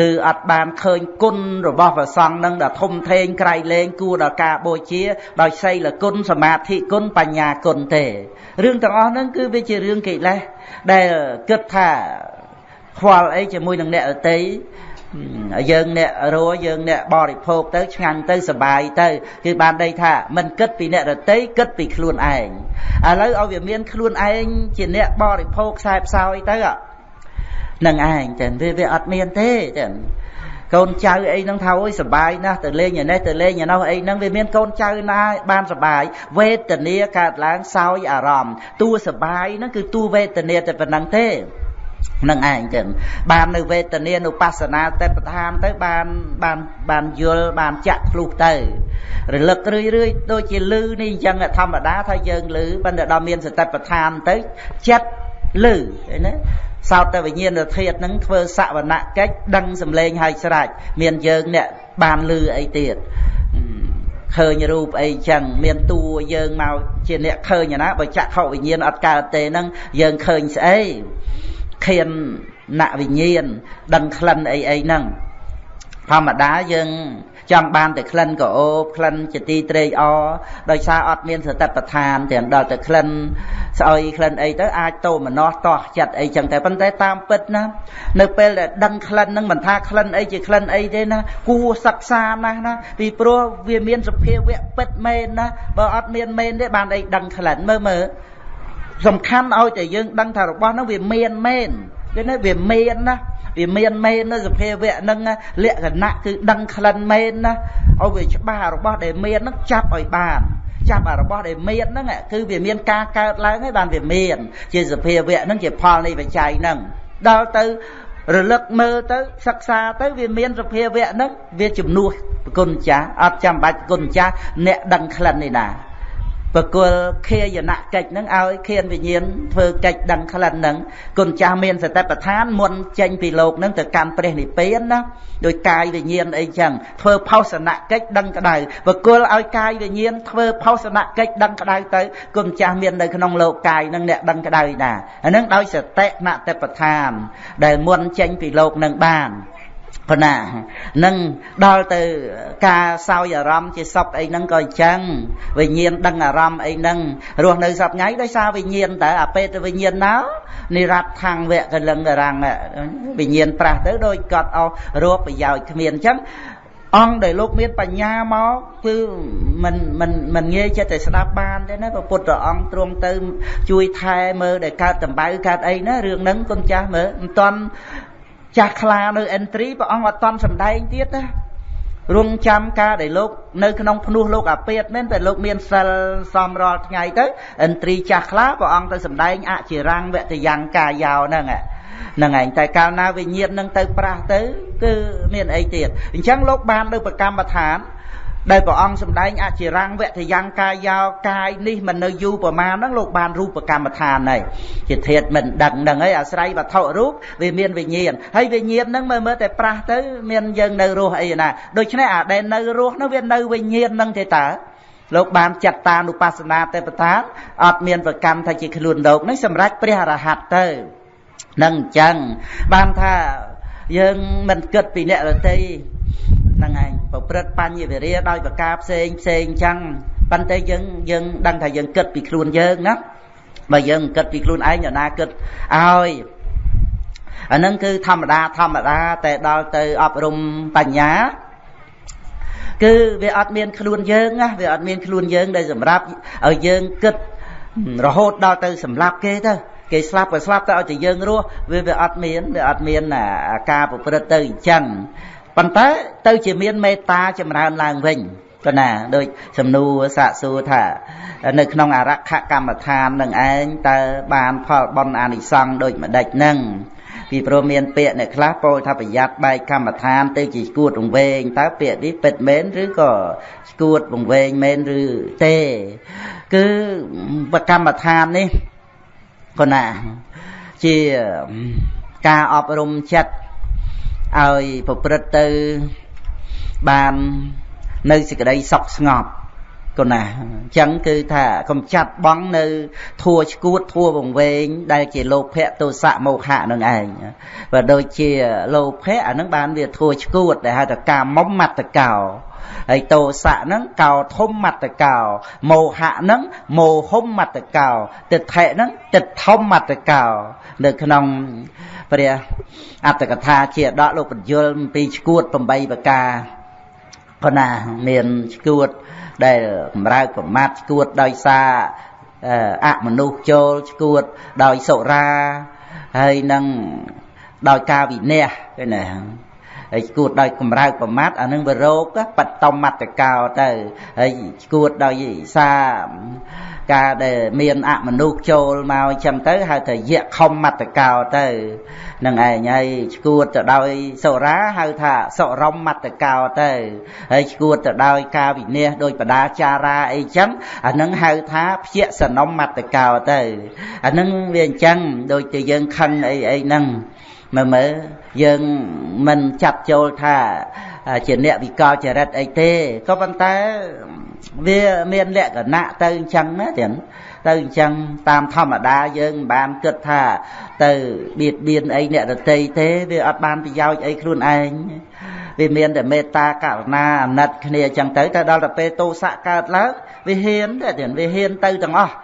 គឺអត់បានឃើញគុណរបស់ព្រះសង្ឃនឹងដល់ធំធេងក្រៃលែងគួរដល់ការបូជា ដោយសីលគុណសមាធិគុណបញ្ញាគុណទេរឿងទាំងអស់ហ្នឹងគឺវាជារឿងកិលេសដែលគិតថាខ្វល់អីជាមួយនឹងអ្នកអតី យើងអ្នករស់យើងអ្នកបរិភោគទៅឆ្ងាញ់ទៅសបាយទៅគឺបានដីថាមិនគិតពីអ្នករតីគិតពីខ្លួនឯងឥឡូវឲ្យវាមានខ្លួនឯងជាអ្នកបរិភោគខ្សែផ្សោយទៅនឹងឯងចឹងវាវាអត់មានទេចឹងកូនចៅអីហ្នឹងថាអូយសបាយណាស់ទៅលេងឯនេះទៅលេងឯនោះអីហ្នឹងវាមានកូនចៅណាបានសបាយវេទនាកើតឡើងសោយអារម្មណ៍តួសបាយហ្នឹងគឺតួវេទនាតែប៉ុណ្្នឹងទេ នឹងឯងចឹងបាននៅវេទនានុបស្សនាតែប្រធានទៅបានបានបានយល់បានចាក់ភ្លុះទៅរលឹករឿយរឿយដូចជាលឺនេះអញ្ចឹងធម្មតាថាយើងលឺប៉ុន្តែដល់មានសតិប្បដ្ឋានទៅចិត្តលឺឃើញទេសោតតែវិញ្ញាណធាតុនឹងធ្វើសវនកិច្ចដឹងសម្លេងហើយស្រេចមានយើងអ្នកបានលឺអីទៀតឃើញរូបអីចឹងមានតួយើងមកជាអ្នកឃើញណាបើចក្ខុវិញ្ញាណអត់កើតទេហ្នឹងយើងឃើញស្អី ខៀនណវិញ្ញាណដឹងក្លិនអីអីហ្នឹងធម្មតាយើងចង់បានតែក្លិនក៏អូបក្លិនជាទីត្រេកអរដោយសារអត់មានសតិប្បដ្ឋានទាំងដល់តែក្លិនស្អុយក្លិនអីទៅអាចតោមនោះតោះចិត្តអីចឹងតែប៉ុន្តែតាមពិតណានៅពេលដែលដឹងក្លិនហ្នឹងមិនថាក្លិនអីជាក្លិនអីទេណាគួរសិក្សាណាស់ណាពីព្រោះវាមានសភាវៈពិតមែនណាបើអត់មានមែនទេបានអីដឹងក្លិនមើលមើល សំខាន់ឲ្យតែយើងដឹងថារបស់ហ្នឹងវាមានមែនឃើញទេវាមានណាវាមានមែននៅសភាវៈហ្នឹងលក្ខណៈគឺដឹងក្លិនមែនណាឲ្យវាច្បាស់របស់ដែលមានហ្នឹងចាប់ឲ្យបានចាប់អារបស់ដែលមានហ្នឹងគឺវាមានការកើតឡើងហើយបានវាមាន ជាសភាវៈហ្នឹងជាផលនៃបច្ច័យហ្នឹងដល់ទៅរលឹកមើលទៅសិក្សាទៅវាមានសភាវៈហ្នឹងវាជំនួសគុណចាស់អត់ចាំបាច់គុណចាស់អ្នកដឹងក្លិននេះណា បកុលខាយនកិច្ចនឹងឲ្យខានវិញ្ញាណធ្វើកិច្ចដឹងក្លិននឹងគុណចាស់មានសតិប្បដ្ឋានមុនចេញពីលោកនឹងទៅកាន់ព្រះនិព្វានណាដោយកាយវិញ្ញាណអីចឹងធ្វើផោសនកិច្ចដឹងក្តៅបកុលឲ្យកាយវិញ្ញាណធ្វើផោសនកិច្ចដឹងក្តៅទៅគុណចាស់មាននៅក្នុងលោកកាយនឹងអ្នកដឹងក្តៅណាអានឹងដោយសតិណតិប្បដ្ឋាន ដែលមុនចេញពីលោកនឹងបាន ប៉ុណ្ណានឹងដល់ទៅការសោយអារម្មណ៍ជាសពអីហ្នឹងក៏អញ្ចឹងវិញ្ញាណដឹងអារម្មណ៍អីហ្នឹងរស់នៅសពថ្ងៃដោយសារវិញ្ញាណតើអាពេតវិញ្ញាណណោនិរ័តថាំងវៈកលឹងរាំងវិញ្ញាណប្រាស់ទៅដោយកត់អស់រោគប្រយោជន៍គ្មានអញ្ចឹងអង្គដែលលោកមានបញ្ញាមកគឺមិនមិនមិនងាយចិត្តតែស្ដាប់បានទេណាព្រះពុទ្ធអង្គទ្រង់ទៅ ជួយថែមើលដែលកើតតម្បៅកើតអីណារឿងហ្នឹងគុណចាស់មើលមិនតន់ ចាស់ខ្លានៅ entry ព្រះអង្គអត់តន់សំដែងទៀតណារងចាំការដែលលោកនៅក្នុងភ្នោះលោកអាពាតមែនតែលោកមានសិលសំរាល់ថ្ងៃទៅ entry ចាស់ខ្លាព្រះអង្គទៅសំដែងអចិរាំងវតយ៉ាងកាយោហ្នឹងហ្នឹងឯងតែកាលណាវិញ្ញាណនឹងទៅប្រាស់ទៅ គឺមានអីទៀតអញ្ចឹងលោកបាននៅប្រកម្មដ្ឋាន ដែលព្រះអង្គសម្ដែងអចិរាំងវៈទយ៉ាងកាយោកាយនេះមិននៅយូរប្រមាណហ្នឹងលោកបានរូបកម្មដ្ឋានហើយជាធាតមិនដឹងហ្នឹងហើយអាស្រ័យវត្ថុរូបវាមានវិញ្ញាណហើយវិញ្ញាណហ្នឹងមើលមើលតែប្រាស់ទៅមានយើងនៅរស់អីណាដូច្នេះអាដែលនៅរស់ហ្នឹងវានៅវិញ្ញាណហ្នឹងទេតើលោកបានចាត់តានុបស្សនាទេពតាអត់មានប្រកម្មថាជាខ្លួនលោកនេះសម្រាប់ព្រះអរហន្តទៅនឹងអញ្ចឹងបានថាយើងមិនគិតពីអ្នករតី ហ្នឹងឯងប្រព្រឹត្តបញ្ញវិរិយដោយប្រការផ្សេងផ្សេងអញ្ចឹងប៉ុន្តែយើងយើងដឹងថាយើងគិតពីខ្លួនយើងណាបើយើងគិតពីខ្លួនឯងអ្នកណាគិតឲ្យអាហ្នឹងគឺធម្មតាធម្មតាតែដល់ទៅអប់រំបញ្ញាគឺវាអត់មានខ្លួនយើងណាវាអត់មានខ្លួនយើងដែលសម្រាប់ឲ្យយើងគិតរហូតដល់ទៅសម្លាប់គេទៅគេស្លាប់ក៏ស្លាប់ទៅឲ្យតែយើងរស់វាវាអត់មានវាអត់មានការប្រព្រឹត្តទៅអញ្ចឹង ប៉ុន្តែទៅជាមានមេត្តាចម្រើនឡើងវិញក៏ណាដូចសំណួរសាកសួរថា នៅក្នុងអរខកម្មដ្ឋាននឹងឯងតើបានផលបុណ្យអានិសង្ឃដូចម្ដេចនឹងពីព្រោះមានពាក្យអ្នកខ្លះពោលថាប្រយ័ត្នបែកកម្មដ្ឋានទៅជាស្គួតវង្វេងតើពាក្យនេះពិតមែនឬក៏ស្គួតវង្វេងមែនឬទេ គឺកម្មដ្ឋាននេះក៏ណាជាការអប់រំចិត្ត ឲ្យប្រព្រឹត្តទៅបាននៅសេចក្តីសុខស្ងប់កូនណាអញ្ចឹងគឺថាកំចាត់បងនៅធัวឈួតធัวវង្វេងដែលជាលោភៈទោសៈមោហៈនឹងឯងបើដូចជាលោភៈអានឹងបានវាធัวឈួតដែលហៅថាកាមុំមត្តកោហើយទោសៈហ្នឹងកោធំមត្តកោមោហៈហ្នឹងមោហុំមត្តកោទិដ្ឋិហ្នឹងទិដ្ឋមមត្តកោនៅក្នុង ព្រះអត្តកថាជាដកលោកបញ្យលអំពីឈួត8ប្រការប៉ុណ្ណាមានឈួតដែលបំរើប្រមាថឈួតដោយសារអមនុស្សចូលឈួតដោយសុរាហើយនឹងដោយការវិន័យគេណាហើយឈួតដោយកម្រើកប្រមាថអានឹងវារោគបត្តមត្តកោទៅហើយឈួតដោយសារ ការដែលមានអមនុស្សចូលមកអញ្ចឹងទៅហៅថាយៈខំមត្តកោទៅនឹងឯងហើយឈួតទៅដោយសុរាហៅថាសុរមមត្តកោទៅហើយឈួតទៅដោយការវិនិច្ឆ័យដោយបដាចារាអីចឹងអានឹងហៅថាភយសនមមត្តកោទៅអានឹងវាអញ្ចឹងដូចជាយើងខឹងអីអីហ្នឹងមើលមើលយើងមិនចាប់ចូលថាជាអ្នកវិកលចរិតអីទេក៏ប៉ុន្តែ វាមានលក្ខណៈទៅអញ្ចឹងណាទាំងទៅអញ្ចឹងតាមធម្មតាយើងមិនបានគិតថា ទៅបៀតបៀនអីអ្នកដតីទេវាអត់បានប្រយោជន៍អីខ្លួនឯងវាមានតែមេត្តាករុណាអាណិតគ្នាអញ្ចឹងទៅតែដល់ទៅពេលទោសៈកើតឡើងវាហ៊ានតែទៀតវាហ៊ានទៅទាំងអស់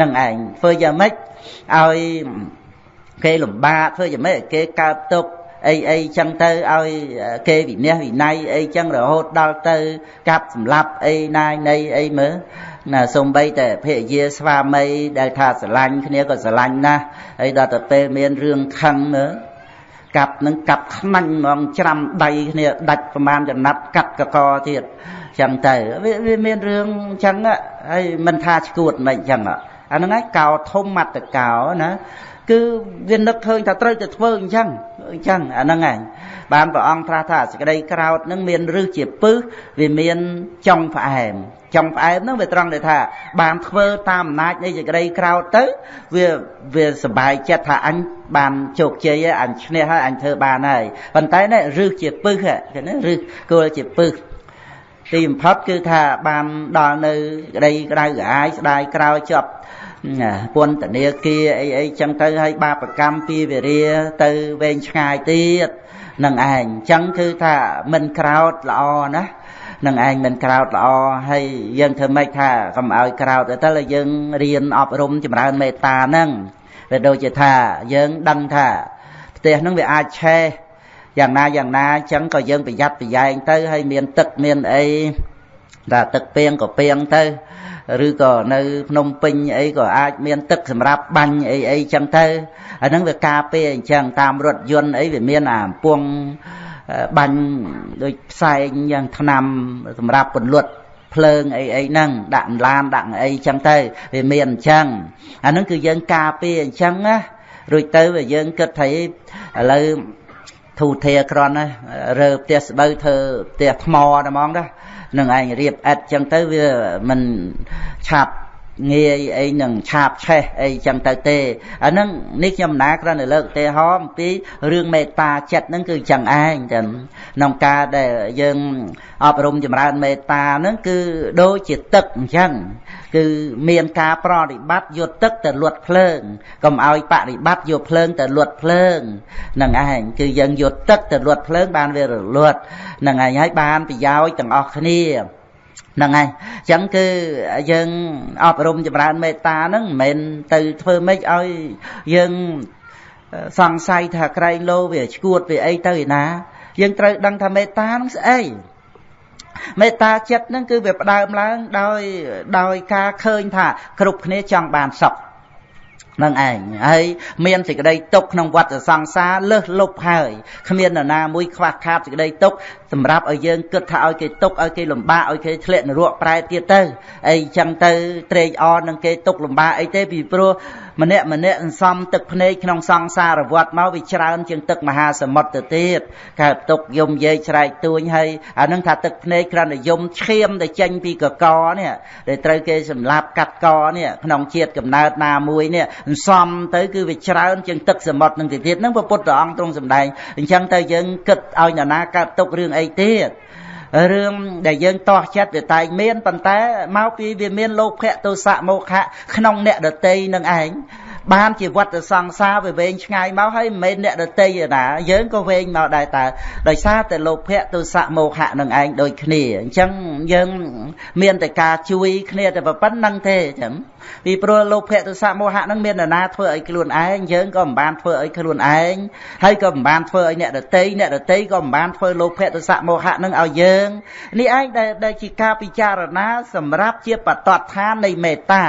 នឹងឯងធ្វើយ៉ាងម៉េចឲ្យគេលំបាកធ្វើយ៉ាងម៉េចគេកើតទុក អីអីចឹងទៅឲ្យគេវិន័យវិន័យអីចឹងរហូតដល់ទៅកាប់សម្លាប់អីណាយនៃអីមើលណាសំបីតែភរិយាស្វាមីដែលថាស្រឡាញ់គ្នាក៏ស្រឡាញ់ណាស់ហើយដល់ទៅពេលមានរឿងខឹងមើលកាប់នឹងកាប់ខ្មាញ់ហ្មងច្រាំដៃគ្នាដាច់ប្រមាណចំណាត់កាត់កកទៀតចឹងទៅវាមានរឿងចឹងហើយមិនថាឈួតមិនចឹងអាហ្នឹងឯងកោធំមត្តកោណា គឺវានឹកឃើញថាត្រូវតែធ្វើអញ្ចឹងអញ្ចឹងអាហ្នឹងឯងបានព្រះអង្គត្រាស់ថាសេចក្តីក្រោតនឹងមានរឹសជាពឹសវាមានចុងផ្អែមចុងផ្អែមហ្នឹងវាត្រង់ដែលថា បានធ្វើតាមអំណាចនៃសេចក្តីក្រោតទៅវាវាសบายចិត្តថាអញបានជោគជ័យហើយអញឈ្នះហើយអញធ្វើបានហើយប៉ុន្តែនេះរឹសជាពឹសហ្នឹងណារឹសគល់ជាពឹសទីបំផុតគឺថាបានដល់នៅក្តីក្តៅក្រហាយស្ដាយក្រោយជាប់ ពន្ធនាគារអីអីចឹងទៅឲ្យបាបកម្មពីវិរិយទៅវែងឆ្ងាយទៀតនឹងឯងអញ្ចឹងគឺថាមិនក្រោតល្អណានឹងឯងមិនក្រោតល្អហើយយើងធ្វើម៉េចថាកុំឲ្យក្រោតទៅយើងរៀនអប់រំចម្រើនមេត្តាហ្នឹងវាដូចជាថាយើងដឹងថាផ្ទះហ្នឹងវាអាចឆេះយ៉ាងណាយ៉ាងណាអញ្ចឹងក៏យើងប្រយ័ត្នប្រយែងទៅហើយមានទឹកមានអីតែទឹកពីងក៏ពីងទៅ ឬក៏នៅភ្នំពេញអីក៏អាចមានទឹកសម្រាប់បាញ់អីអីចឹងទៅអាហ្នឹងវាការពារអញ្ចឹងតាមរថយន្តអីវាមានអាពងបាញ់ដូចផ្សែងយ៉ាងថ្នាំសម្រាប់ពន្លត់ភ្លើងអីអីហ្នឹងដាក់ឡានដាក់អីចឹងទៅវាមានអញ្ចឹងអាហ្នឹងគឺយើងការពារអញ្ចឹងណារួចទៅវាយើងគិតថាឥឡូវធូធាក្រន់ណារើផ្ទះស្បូវធ្វើផ្ទះថ្មតែហ្មងណា នឹងឯងរៀបឥតចឹងទៅវាមិនឆាប់ ងាយអីនឹងឆាបឆេះអីចឹងទៅទេអាហ្នឹងនេះខ្ញុំណាគ្រាន់តែលើកឧទាហរណ៍អំពីរឿងមេត្តាចិត្តហ្នឹងគឺចឹងឯងចឹងក្នុងការដែលយើងអប់រំចម្រើនមេត្តាហ្នឹងគឺដូចជាទឹកអញ្ចឹងគឺមានការប្រតិបត្តិយកទឹកទៅលត់ភ្លើងកុំឲ្យបរិបត្តិយកភ្លើងទៅលត់ភ្លើងហ្នឹងឯងគឺយើងយកទឹកទៅលត់ភ្លើងបានវារលត់ហ្នឹងឯងហើយបានប្រយោជន៍ទាំងអស់គ្នា ហ្នឹងហើយអញ្ចឹងគឺយើងអប់រំចម្រើនមេត្តាហ្នឹងមិនមែនទៅធ្វើម៉េចឲ្យយើងសង្ស័យថាក្រែងលោវាឈួតវាអីទៅឯណា យើងត្រូវដឹងថាមេត្តាហ្នឹងស្អីមេត្តាចិត្តហ្នឹងគឺវាផ្ដើមឡើងដោយដោយការឃើញថាគ្រប់គ្នាចង់បានសុខ នឹងឯងហើយមានសេចក្តីទុកក្នុងវដ្តសង្សារលើសលប់ហើយគ្មាននរណាមួយខ្វះខាតសេចក្តីទុកសម្រាប់ឲ្យយើងគិតថាឲ្យគេទុកឲ្យគេលំបាកឲ្យគេធ្លាក់នរកប្រែទៀតទៅអីចឹងទៅត្រេកអរនឹងគេទុកលំបាកអីទេពីព្រោះ ម្នាក់ម្នាក់សន្សំទឹកភ្នែកក្នុងសង្សារវត្តមកវាច្រើនជាងទឹកមហាសមុទ្រទៅទៀតកើតទុកយំយាយស្រែកទួញហើយអានឹងថាទឹកភ្នែកគ្រាន់តែយំឈាមទៅចេញពីកកនេះដែលត្រូវគេសម្លាប់កាត់កនេះក្នុងជាតិកំណើតណាមួយនេះសន្សំទៅគឺវាច្រើនជាងទឹកសមុទ្រនឹងទៅទៀតនឹងព្រះពុទ្ធអង្គទ្រង់សម្ដែងអញ្ចឹងទៅយើងគិតឲ្យនរណាកើតទុករឿងអីទៀត រឿងដែលយើងតោះចិត្តវាតែងមានប៉ុន្តែមកពីវាមានលោភៈទោសៈមោហៈក្នុងអ្នកដតីនឹងឯង បានជាវត្តសង្សារវាវែងឆ្ងាយមកហើយមិនមែនអ្នកដតីឯណាយើងក៏វែងមកដែរតើដោយសារតែលោភៈទោសៈមោហៈនឹងឯងដូចគ្នាអញ្ចឹងយើងមានតែការជួយគ្នាតែប៉ុណ្្នឹងទេអញ្ចឹងពីព្រោះលោភៈទោសៈមោហៈនឹងមាននរណាធ្វើឲ្យខ្លួនឯងយើងក៏មិនបានធ្វើឲ្យខ្លួនឯងហើយក៏មិនបានធ្វើឲ្យអ្នកដតីអ្នកដតីក៏មិនបានធ្វើលោភៈទោសៈមោហៈនឹងឲ្យយើងនេះឯងដែលដែលជាការពិចារណាសម្រាប់ជាបតតឋាននៃមេត្តា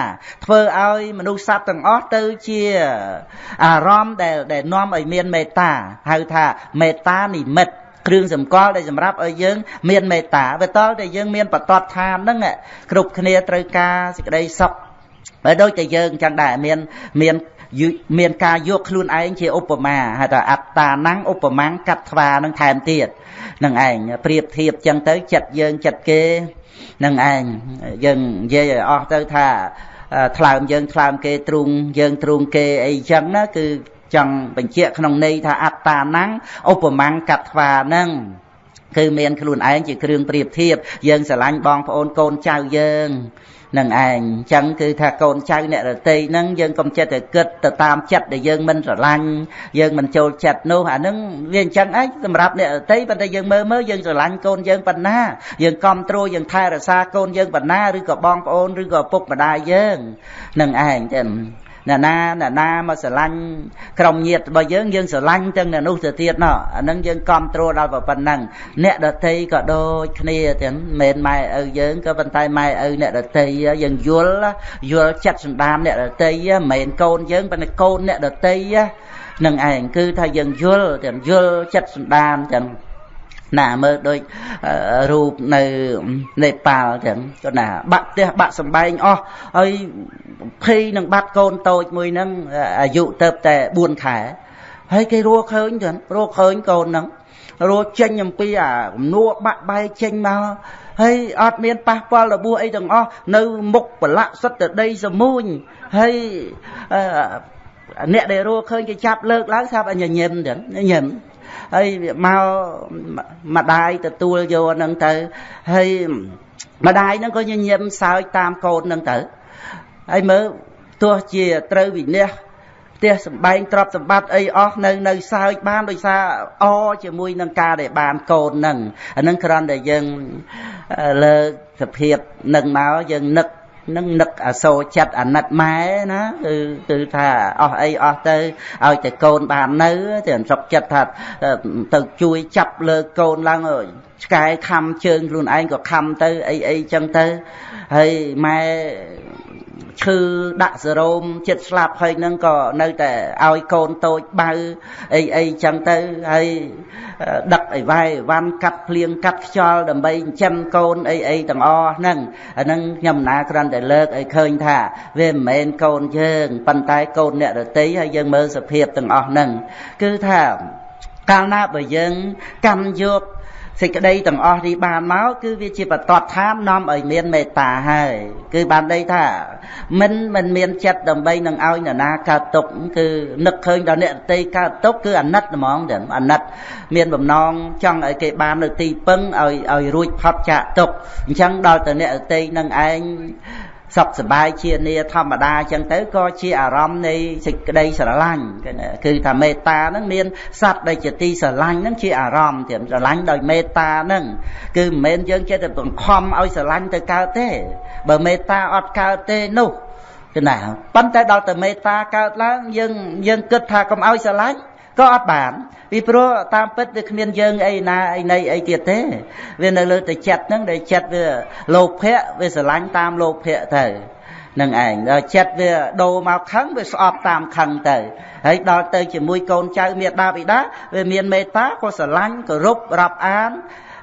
ធ្វើឲ្យមនុស្សសត្វទាំងអស់ទៅជាអារម្មណ៍ដែលដែលនាំឲ្យមានមេត្តាហៅថាមេត្តានិមិត្តគ្រឿងសម្គាល់ដែលសម្រាប់ឲ្យយើង មានមេត្តាបើតលតែយើងមានបតតឋានហ្នឹងគ្រប់គ្នាត្រូវការសេចក្តីសុខបើដូចតែយើងចឹងដែរមានមានមានការយកខ្លួនឯងជាឧបមាហៅថាអត្តាណੰឧបមាកាត់ថ្វានឹងថែមទៀតនឹងឯងប្រៀបធៀបចឹងទៅចិត្តយើងចិត្តគេនឹងឯងយើងនិយាយឲ្យអស់ទៅថា ថ្លើមយើងថ្លើមគេទ្រូងយើងទ្រូងគេអីចឹងណាគឺចង់បញ្ជាក់ក្នុងន័យថាអត្តាណੰឧបមាកាត់ថ្វានឹងគឺមានខ្លួនឯងជាគ្រឿងប្រៀបធៀបយើងស្រឡាញ់បងប្អូនកូនចៅយើង នឹងឯងអញ្ចឹងគឺថាកូនចៅអ្នករតីហ្នឹងយើងកុំចិត្តតែគិតទៅតាមចិត្តដែលយើងមិនស្រឡាញ់យើងមិនចូលចិត្តនោះអាហ្នឹងវាអញ្ចឹងឯងសម្រាប់អ្នករតីប៉ុន្តែយើងមើលមើលយើងស្រឡាញ់កូនយើងប៉ុណ្ណាយើងគ្រប់គ្រងយើងថែរក្សាកូនយើងប៉ុណ្ណាឬក៏បងប្អូនឬក៏ពុកម្ដាយយើងនឹងឯងចឹង អ្នកណាអ្នកណាមកស្រឡាញ់ក្រុមញាតិរបស់យើងយើងស្រឡាញ់ទាំងអ្នកនោះទៅទៀតណោះអានឹងយើងគ្រប់គ្រងដល់ប៉ុណ្ណឹងអ្នកដតីក៏ដូចគ្នាទាំងមិនមែនម៉ែឪយើងក៏ប៉ុន្តែម៉ែឪអ្នកដតីយើងយល់យល់ចិត្តសន្តានអ្នកដតីមិនមែនកូនយើងប៉ុន្តែកូនអ្នកដតីនឹងឯងគឺថាយើងយល់ទាំងយល់ចិត្តសន្តានទាំង ណាមើលដូចរូបនៅនេប៉ាល់ចឹងគាត់ណាបាក់ផ្ទះបាក់សំបែងអស់ហើយភ័យនឹងបាត់កូនតូចមួយហ្នឹងអាយុទៅតែ4ខែហើយគេរស់ឃើញចឹងរស់ឃើញកូនហ្នឹងរស់ចេញអំពីអាគំនួបាក់បែកចេញមកហើយអត់មានប៉ះពាល់របួសអីទាំងអស់នៅមុខប្រឡាក់សិតទៅដីសមួញហើយអ្នកដែលរស់ឃើញគេចាប់លើកឡើងថាញញឹមចឹងញញឹម ហើយមកម្ដាយទទួលយកហ្នឹងទៅហើយម្ដាយហ្នឹងក៏ញញឹមសើចតាមកូនហ្នឹងទៅហើយមើលទោះជាត្រូវវិនិច្ឆ័យផ្ទះសំបែងទ្រព្យសម្បត្តិអីអស់នៅនៅសើចបានដោយសារអជាមួយនឹងការដែលបានកូនហ្នឹងអានឹងគ្រាន់តែយើងលើកសភាពនឹងមកយើងនឹក នឹងនឹកអសូរចិត្តអាណិតម៉ែណាគឺគឺថាអស់អីអស់ទៅឲ្យតែកូនបាននៅតែសុខចិត្តថាទៅជួយចាប់លើកូនឡើងឆ្កែខំជើងខ្លួនឯងក៏ខំទៅអីអីចឹងទៅហើយម៉ែ ឈឺដាក់សរោមចិត្តស្លាប់ហើយនឹងក៏នៅតែឲ្យកូនតូចបៅអីអីចឹងទៅហើយដឹកអីវ៉ៃវ៉ាន់កាត់ភ្លៀងកាត់ខ្យល់ដើម្បីចិញ្ចឹមកូនអីអីទាំងអស់ហ្នឹងអាហ្នឹងខ្ញុំណាគ្រាន់តែលើកឲ្យឃើញថាវាមិនមែនកូនយើងប៉ុន្តែកូនអ្នករតីហើយយើងមើលសភាពទាំងអស់ហ្នឹងគឺថាកាលណាបើយើងកម្មយក សេចក្តីទាំងអស់នេះបានមកគឺវាជាបតតឋាននាំឲ្យមានមេត្តាហើយគឺបានន័យថាមិនមិនមានចិត្តដើម្បីនឹងឲ្យនរណាកើតទុកគឺនឹកឃើញដល់អ្នកដតីកើតទុកគឺអាណិតហ្មងទាំងអាណិត មានបំណងចង់ឲ្យគេបាននៅទីពឹងឲ្យឲ្យរួចផុតចាកទុកអញ្ចឹងដល់ទៅអ្នកដតីនឹងឯង សុខសบายជានាធម្មតាអញ្ចឹងទៅក៏ជាអារម្មណ៍នៃសេចក្តីស្រឡាញ់គឺថាមេត្តាហ្នឹងមានសត្វដែលជាទីស្រឡាញ់ហ្នឹងជាអារម្មណ៍ទៀតស្រឡាញ់ដោយមេត្តាហ្នឹងគឺមិនមែនយើងចេះតែបង្ខំឲ្យស្រឡាញ់ទៅកើតទេ បើមេត្តាអត់កើតទេនោះគឺណាប៉ុន្តែដល់តែមេត្តាកើតឡើងយើងយើងគិតថាកុំឲ្យស្រឡាញ់ ក៏អត់បានពីព្រោះតាមពិតវាគ្មានយើងអីណាអីណីអីទៀតទេវានៅលើតែចិត្តហ្នឹងដែលចិត្តវាលោភៈវាស្រឡាញ់តាមលោភៈទៅនឹងឯងដល់ចិត្តវាដូរមកខឹងវាស្អប់តាមខឹងទៅហើយដល់ទៅជាមួយកូនចៅមេដាបិតាវាមានមេត្តាក៏ស្រឡាញ់គោរពរាប់អាន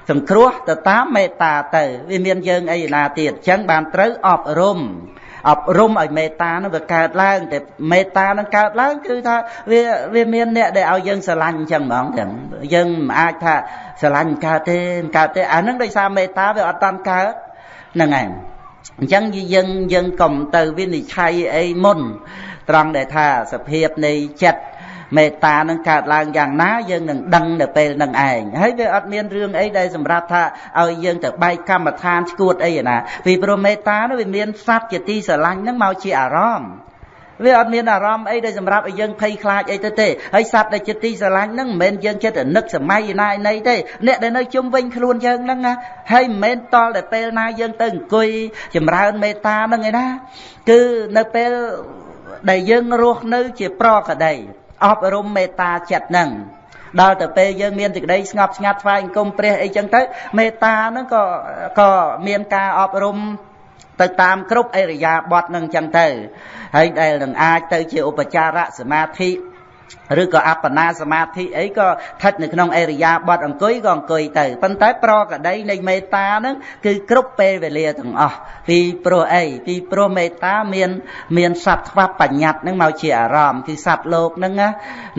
សង្គ្រោះទៅតាមមេត្តាទៅវាមានយើងអីណាទៀតអញ្ចឹងបានត្រូវអប់រំ អប់រំឲ្យមេត្តានឹងវាកើតឡើងតែមេត្តានឹងកើតឡើងគឺថាវាវាមានអ្នកដែលឲ្យយើងស្រឡាញ់អញ្ចឹងហ្មងចឹងយើងមិនអាចថាស្រឡាញ់កើតទេកើតទេអានឹងដោយសារមេត្តាវាអត់តាន់កើតហ្នឹងឯងអញ្ចឹងយើងយើងកុំទៅវិនិច្ឆ័យអីមុន ត្រង់ដែលថាសភាពនៃចិត្ត មេត្តានឹងកើតឡើងយ៉ាងណាយើងនឹងដឹងនៅពេលនឹងឯងហើយវាអត់មានរឿងអីដែលសម្រាប់ថាឲ្យយើងទៅបែកកម្មដ្ឋានឈួតអីណាពីព្រោះមេត្តានោះវាមានសត្វជាទីស្រឡាញ់នឹងមកជាអារម្មណ៍វាអត់មានអារម្មណ៍អីដែលសម្រាប់ឲ្យយើងភ័យខ្លាចអីទៅទេហើយសត្វដែលចិត្តទីស្រឡាញ់ហ្នឹងមិនមែនយើងចិត្តតែនឹកសម័យណាណីទេអ្នកដែលនៅជុំវិញខ្លួនយើងហ្នឹងណាហើយមិនមែនតល់តែពេលណាយើងទៅអង្គុយចម្រើនមេត្តាហ្នឹងឯណាគឺនៅពេលដែលយើងរស់នៅជាប្រក្តី អប់រំមេត្តាចិត្តហ្នឹងដល់ទៅពេលយើងមានសេចក្តីស្ងប់ស្ងាត់ថ្វាយអង្គមព្រះអីចឹងទៅមេត្តាហ្នឹងក៏ក៏មានការអប់រំទៅតាមគ្រប់អរិយាបថនឹងចឹងទៅហើយដែលនឹងអាចទៅជាឧបចារសមាធិ ឬក៏អបណាសមាធិអីក៏ស្ថិតនៅក្នុងអរិយាបថអង្គុយក៏អង្គុយទៅប៉ុន្តែប្រកដីនៃមេត្តាហ្នឹងគឺគ្រប់ពេលវេលាទាំងអស់ពីព្រោះអីពីព្រោះមេត្តាមានមានសត្វខ្វះបញ្ញត្តិហ្នឹងមកជាអារម្មណ៍គឺសត្វលោកហ្នឹង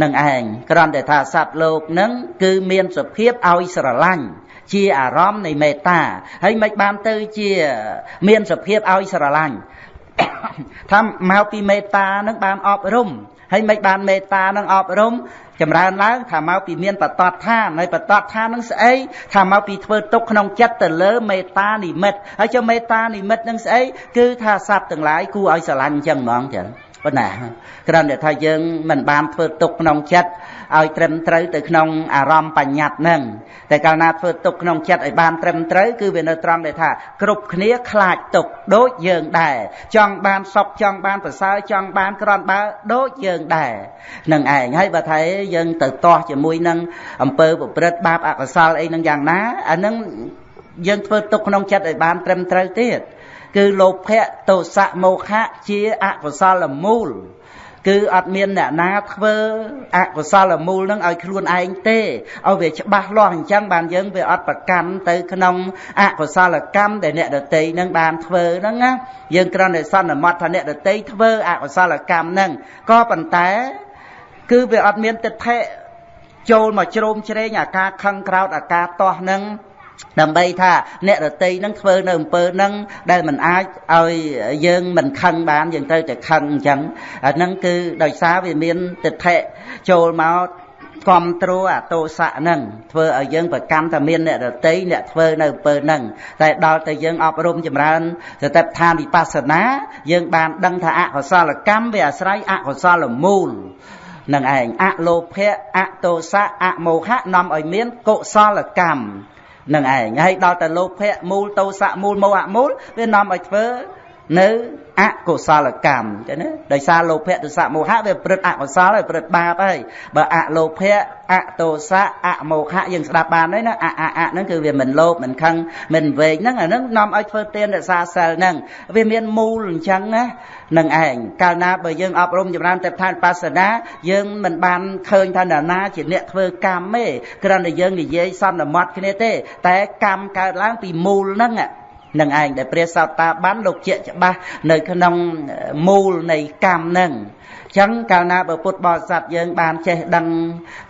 នឹងឯងគ្រាន់តែថាសត្វលោកហ្នឹងគឺមានសភាពឲ្យស្រឡាញ់ជាអារម្មណ៍នៃមេត្តាហើយមិនបានទៅជាមានសភាពឲ្យស្រឡាញ់ថាមកពីមេត្តានឹងបានអប់រំ ហើយមិនបានមេត្តានឹងអប់រំចម្រើនឡើងថាមកពីមានបតតឋានហើយបតតឋាននឹងស្អីថាមកពីធ្វើទុកក្នុងចិត្តទៅលើមេត្តានិមិត្តហើយចុះមេត្តានិមិត្តនឹងស្អីគឺថាសត្វទាំងឡាយគួរឲ្យស្រឡាញ់អញ្ចឹងហ្មងចឹង ប៉ុណ្ណាគ្រាន់តែថាយើងមិនបានធ្វើទុកក្នុងចិត្តឲ្យត្រឹមត្រូវទៅក្នុងអារម្មណ៍បញ្ញត្តិហ្នឹងតែកាលណាធ្វើទុកក្នុងចិត្តឲ្យបានត្រឹមត្រូវគឺវានៅត្រង់ដែលថាគ្រប់គ្នាខ្លាចទុកដូចយើងដែរចង់បានសុខចង់បានប្រសើរចង់បានក្រនបើដូចយើងដែរនឹងឯងហើយបើថាយើងទៅទាស់ជាមួយនឹងអំពើប្រព្រឹត្តបាបអកុសលអីនឹងយ៉ាងណាអានឹងយើងធ្វើទុកក្នុងចិត្តឲ្យបានត្រឹមត្រូវទៀត គឺលោភៈទោសៈមោហៈជាអកុសលមូល គឺអត់មានអ្នកណាធ្វើអកុសលមូលនឹងឲ្យខ្លួនឯងទេឲ្យវាច្បាស់លាស់អញ្ចឹងបានយើងវាអត់ប្រកាន់ទៅក្នុងអកុសលកម្មដែលអ្នកដតីនឹងបានធ្វើហ្នឹងណាយើងគ្រាន់តែសន្មត់ថាអ្នកដតីធ្វើអកុសលកម្មហ្នឹងក៏ប៉ុន្តែ គឺវាអត់មានទិដ្ឋិចូលមកជ្រោមជ្រែងអាការខឹងក្រោតអាការតោះហ្នឹង ដើម្បីថាអ្នករតីនឹងធ្វើនៅអំពើនឹងដែលមិនអាចឲ្យយើងមិនខឹងបានយើងត្រូវតែខឹងអញ្ចឹងអាហ្នឹងគឺដោយសារវាមានទិដ្ឋិចូលមកគ្រប់គ្រងអាទោសៈហ្នឹងធ្វើឲ្យយើងប្រកាន់តែមានអ្នករតីអ្នកធ្វើនៅអំពើហ្នឹងតែដល់តែយើងអប់រំចម្រើនសតិប្បដ្ឋានវិបស្សនា យើងបានដឹងថាអកុសលកម្មវាអាស្រ័យអកុសលមូលនឹងឯងអលោភៈអតោសៈអមោហៈនាំឲ្យមានកុសលកម្ម នឹងឯងហើយដល់តែលោភៈមូលតោសៈមូលមោហៈមូលវានាំឲ្យធ្វើ នៅអកុសលកម្មចឹងណាដោយសារលោភៈទសៈមោហៈវាព្រឹត្តអកុសលហើយព្រឹត្តបាបហើយបើអលោភៈអតោសៈអមោហៈយើងស្ដាប់បានហើយណាអអអហ្នឹងគឺវាមិនលោភមិនខឹងមិនវែងហ្នឹងអាហ្នឹងនាំឲ្យធ្វើទានរក្សាសិលហ្នឹងវាមានមូលអញ្ចឹងណានឹងឯងកាលណាបើយើងអប់រំចម្រើនទេពឋានបាសនាយើងមិនបានឃើញថានរណាជាអ្នកធ្វើកម្មទេគ្រាន់តែយើងនិយាយសន្មត់គ្នាទេ តែកម្មកើតឡើងពីមូលហ្នឹង នឹងឯងដែលព្រះសោតាបានលោកជាច្បាស់នៅក្នុងមូលនៃកម្មនឹងចឹងកាលណាបើពុទ្ធបរិស័ទយើងបានចេះដឹង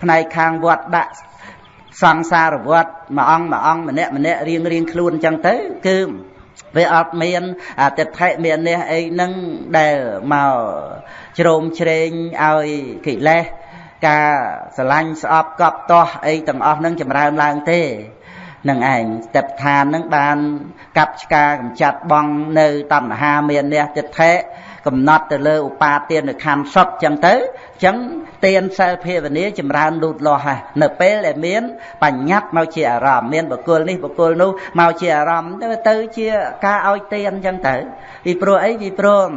ផ្នែកខាងវត្តដាក់សង្សារវត្តមួយអង្គមួយអង្គម្នាក់ម្នាក់រៀងរៀងខ្លួនអញ្ចឹងទៅគឺវាអត់មានអតិថិមាននេះអីហ្នឹងដែលមកជ្រោមជ្រែងឲ្យកិលេសការស្រឡាញ់ស្អប់កប់ទាស់អីទាំងអស់ហ្នឹងចម្រើនឡើងទេ នឹងឯងស្ទេពឋាននឹងបាន កាប់ឆ្ការកម្ចាត់បងនៅតណ្ហាមាននេះចិត្តថេកំណត់ទៅលើឧបាទានខណ្ឌសុខចឹងទៅចឹងទានសិលភាវនាចម្រើនលូតលាស់ហើយនៅពេលដែលមានបញ្ញត្តិមកជាអារម្មណ៍មានបុគ្គលនេះបុគ្គលនោះមកជាអារម្មណ៍ទៅទៅជាការឲ្យទានចឹងទៅពីព្រោះអីពីព្រោះ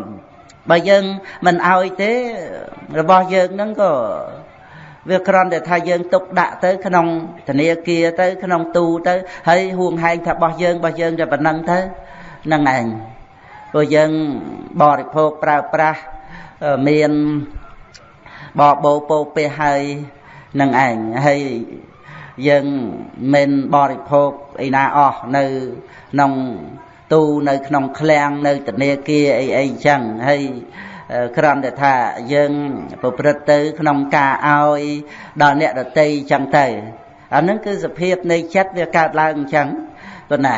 បើយើងមិនឲ្យទេរបស់យើងហ្នឹងក៏ វាគ្រាន់តែថាយើងទុកដាក់ទៅក្នុងធនាគារទៅ ក្នុងទូទៅហើយហួងហែងថារបស់យើងរបស់យើងតែប៉ុណ្ណឹងទៅហ្នឹងឯងព្រោះយើងបរិភោគប្រើប្រាស់មានបបោពោពេះហើយនឹងឯងហើយយើងមិនបរិភោគអីណាអស់នៅក្នុងទូនៅក្នុងឃ្លាំងនៅធនាគារអីអីចឹងហើយ គ្រាន់តែថាយើងប្រព្រឹត្តទៅ ក្នុងការឲ្យដល់អ្នកដតីចឹងទៅអានឹងគឺសភាពនៃចិត្តវាកើតឡើងអញ្ចឹងប៉ុណ្ណា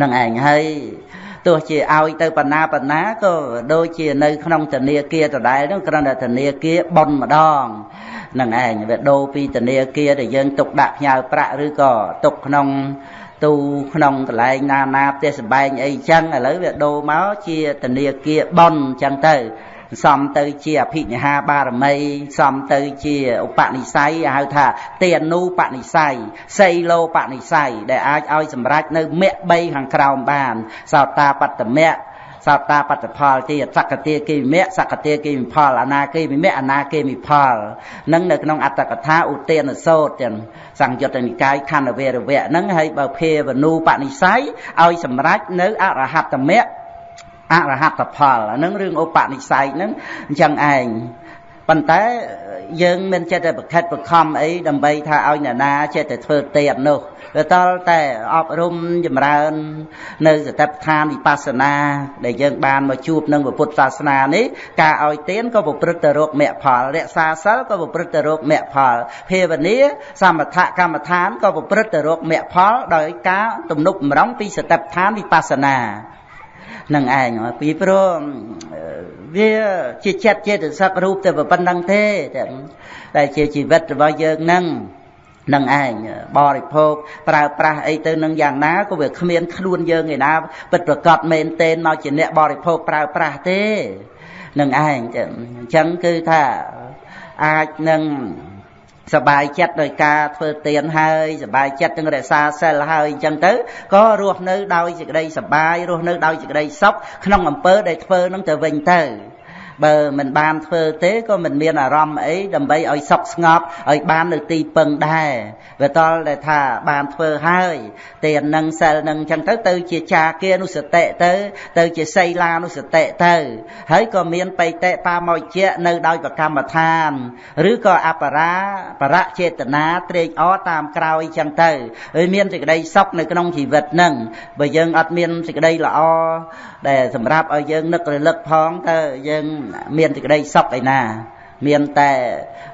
នឹងឯងហើយទោះជាឲ្យទៅបណ្ណាបណ្ណាក៏ដូចជានៅក្នុងធនាគារដដែលនោះគ្រាន់តែធនាគារបនម្ដងនឹងឯងវាដូរពីធនាគារដែលយើងទុកដាក់ផ្ញើប្រាក់ឬក៏ទុកក្នុង ទូក្នុងកន្លែងណាណាផ្ទះសម្បែងអីចឹងឥឡូវវាដូរមកជាធនាគារបនចឹងទៅសំទៅជាអភិនិហាបារមីសំទៅជាឧបនិស្ស័យហៅថាទានូបនិស្ស័យសីលោបនិស្ស័យដែលអាចឲ្យសម្រេចនៅមគ្គ3ខាងក្រោមបាន សោតាបត្តមៈ សោតាបត្តផលទៀតសកតិគិមៈសកតិគិមផលអនាគិមិមៈអនាគិមិផលនឹងនៅក្នុងអត្តកថាឧទានសោតទាំងសង្យុត្តនិកាយខណ្ឌវេរវៈហ្នឹងហើយបើភេវនូបនិស្ស័យឲ្យសម្រេចនៅអរហត្តមៈអរហត្តផលអានឹងរឿងឧបនិស្ស័យហ្នឹងអញ្ចឹងឯងប៉ុន្តែ យើងមិនចិត្តតែប្រខិតប្រខំអីដើម្បីថាឲ្យអ្នកណាចិត្តតែធ្វើទៀតនោះវាតលតែអប់រំចម្រើន នៅសតិប្បដ្ឋានវិបស្សនា ដែលយើងបានមកជួបនឹងពុទ្ធសាសនានេះការឲ្យទានក៏ប្រព្រឹត្តទៅរកមគ្គផលរក្សាសិលក៏ប្រព្រឹត្តទៅរកមគ្គផលភាវនាសមថកម្មដ្ឋានក៏ប្រព្រឹត្តទៅរកមគ្គផលដោយការទំនុកបំរុងពីសតិប្បដ្ឋានវិបស្សនានឹងឯងពីព្រោះ វាជាចិត្តចេតសិករូបតែប៉ុណ្្នឹងទេតែជាជីវិតរបស់យើងនឹងនឹងឯងបរិភោគប្រើប្រាស់អីទៅនឹងយ៉ាងណាក៏វាគ្មានខ្លួនយើងឯណាពិតប្រកបមែនទែនមកជាអ្នកបរិភោគប្រើប្រាស់ទេនឹងឯងអញ្ចឹងគឺថាអាចនឹង សបាយចិត្តដោយការធ្វើទានហើយសបាយចិត្តនឹងរក្សាសិលហើយអញ្ចឹងទៅក៏រស់នៅដោយសេចក្តីសបាយរស់នៅដោយសេចក្តីសុខក្នុងអំពើដែលធ្វើនឹងទៅវិញទៅ បើមិនបានធ្វើទេក៏មិនមានអារម្មណ៍អីដើម្បីឲ្យសុខស្ងប់ឲ្យបាននៅទីពឹងដែរវាតលដែលថាបានធ្វើហើយទាននឹងសិលនឹងអញ្ចឹងទៅទៅជាចាគានុសតិទៅ ទៅជាសីលានុសតិទៅ ហើយក៏មានបៃតេបាមកជានៅដោយប្រកម្មដ្ឋាន ឬក៏អបរាបរៈចេតនាត្រេកអរតាមក្រោយអញ្ចឹងទៅហើយមានសេចក្តីសុខនៅក្នុងជីវិតនឹងបើយើងអត់មានសេចក្តីល្អ ដែលសម្រាប់ឲ្យយើងនឹករលឹកផងតើយើងមានសេចក្តីសុខឯណាមានតែ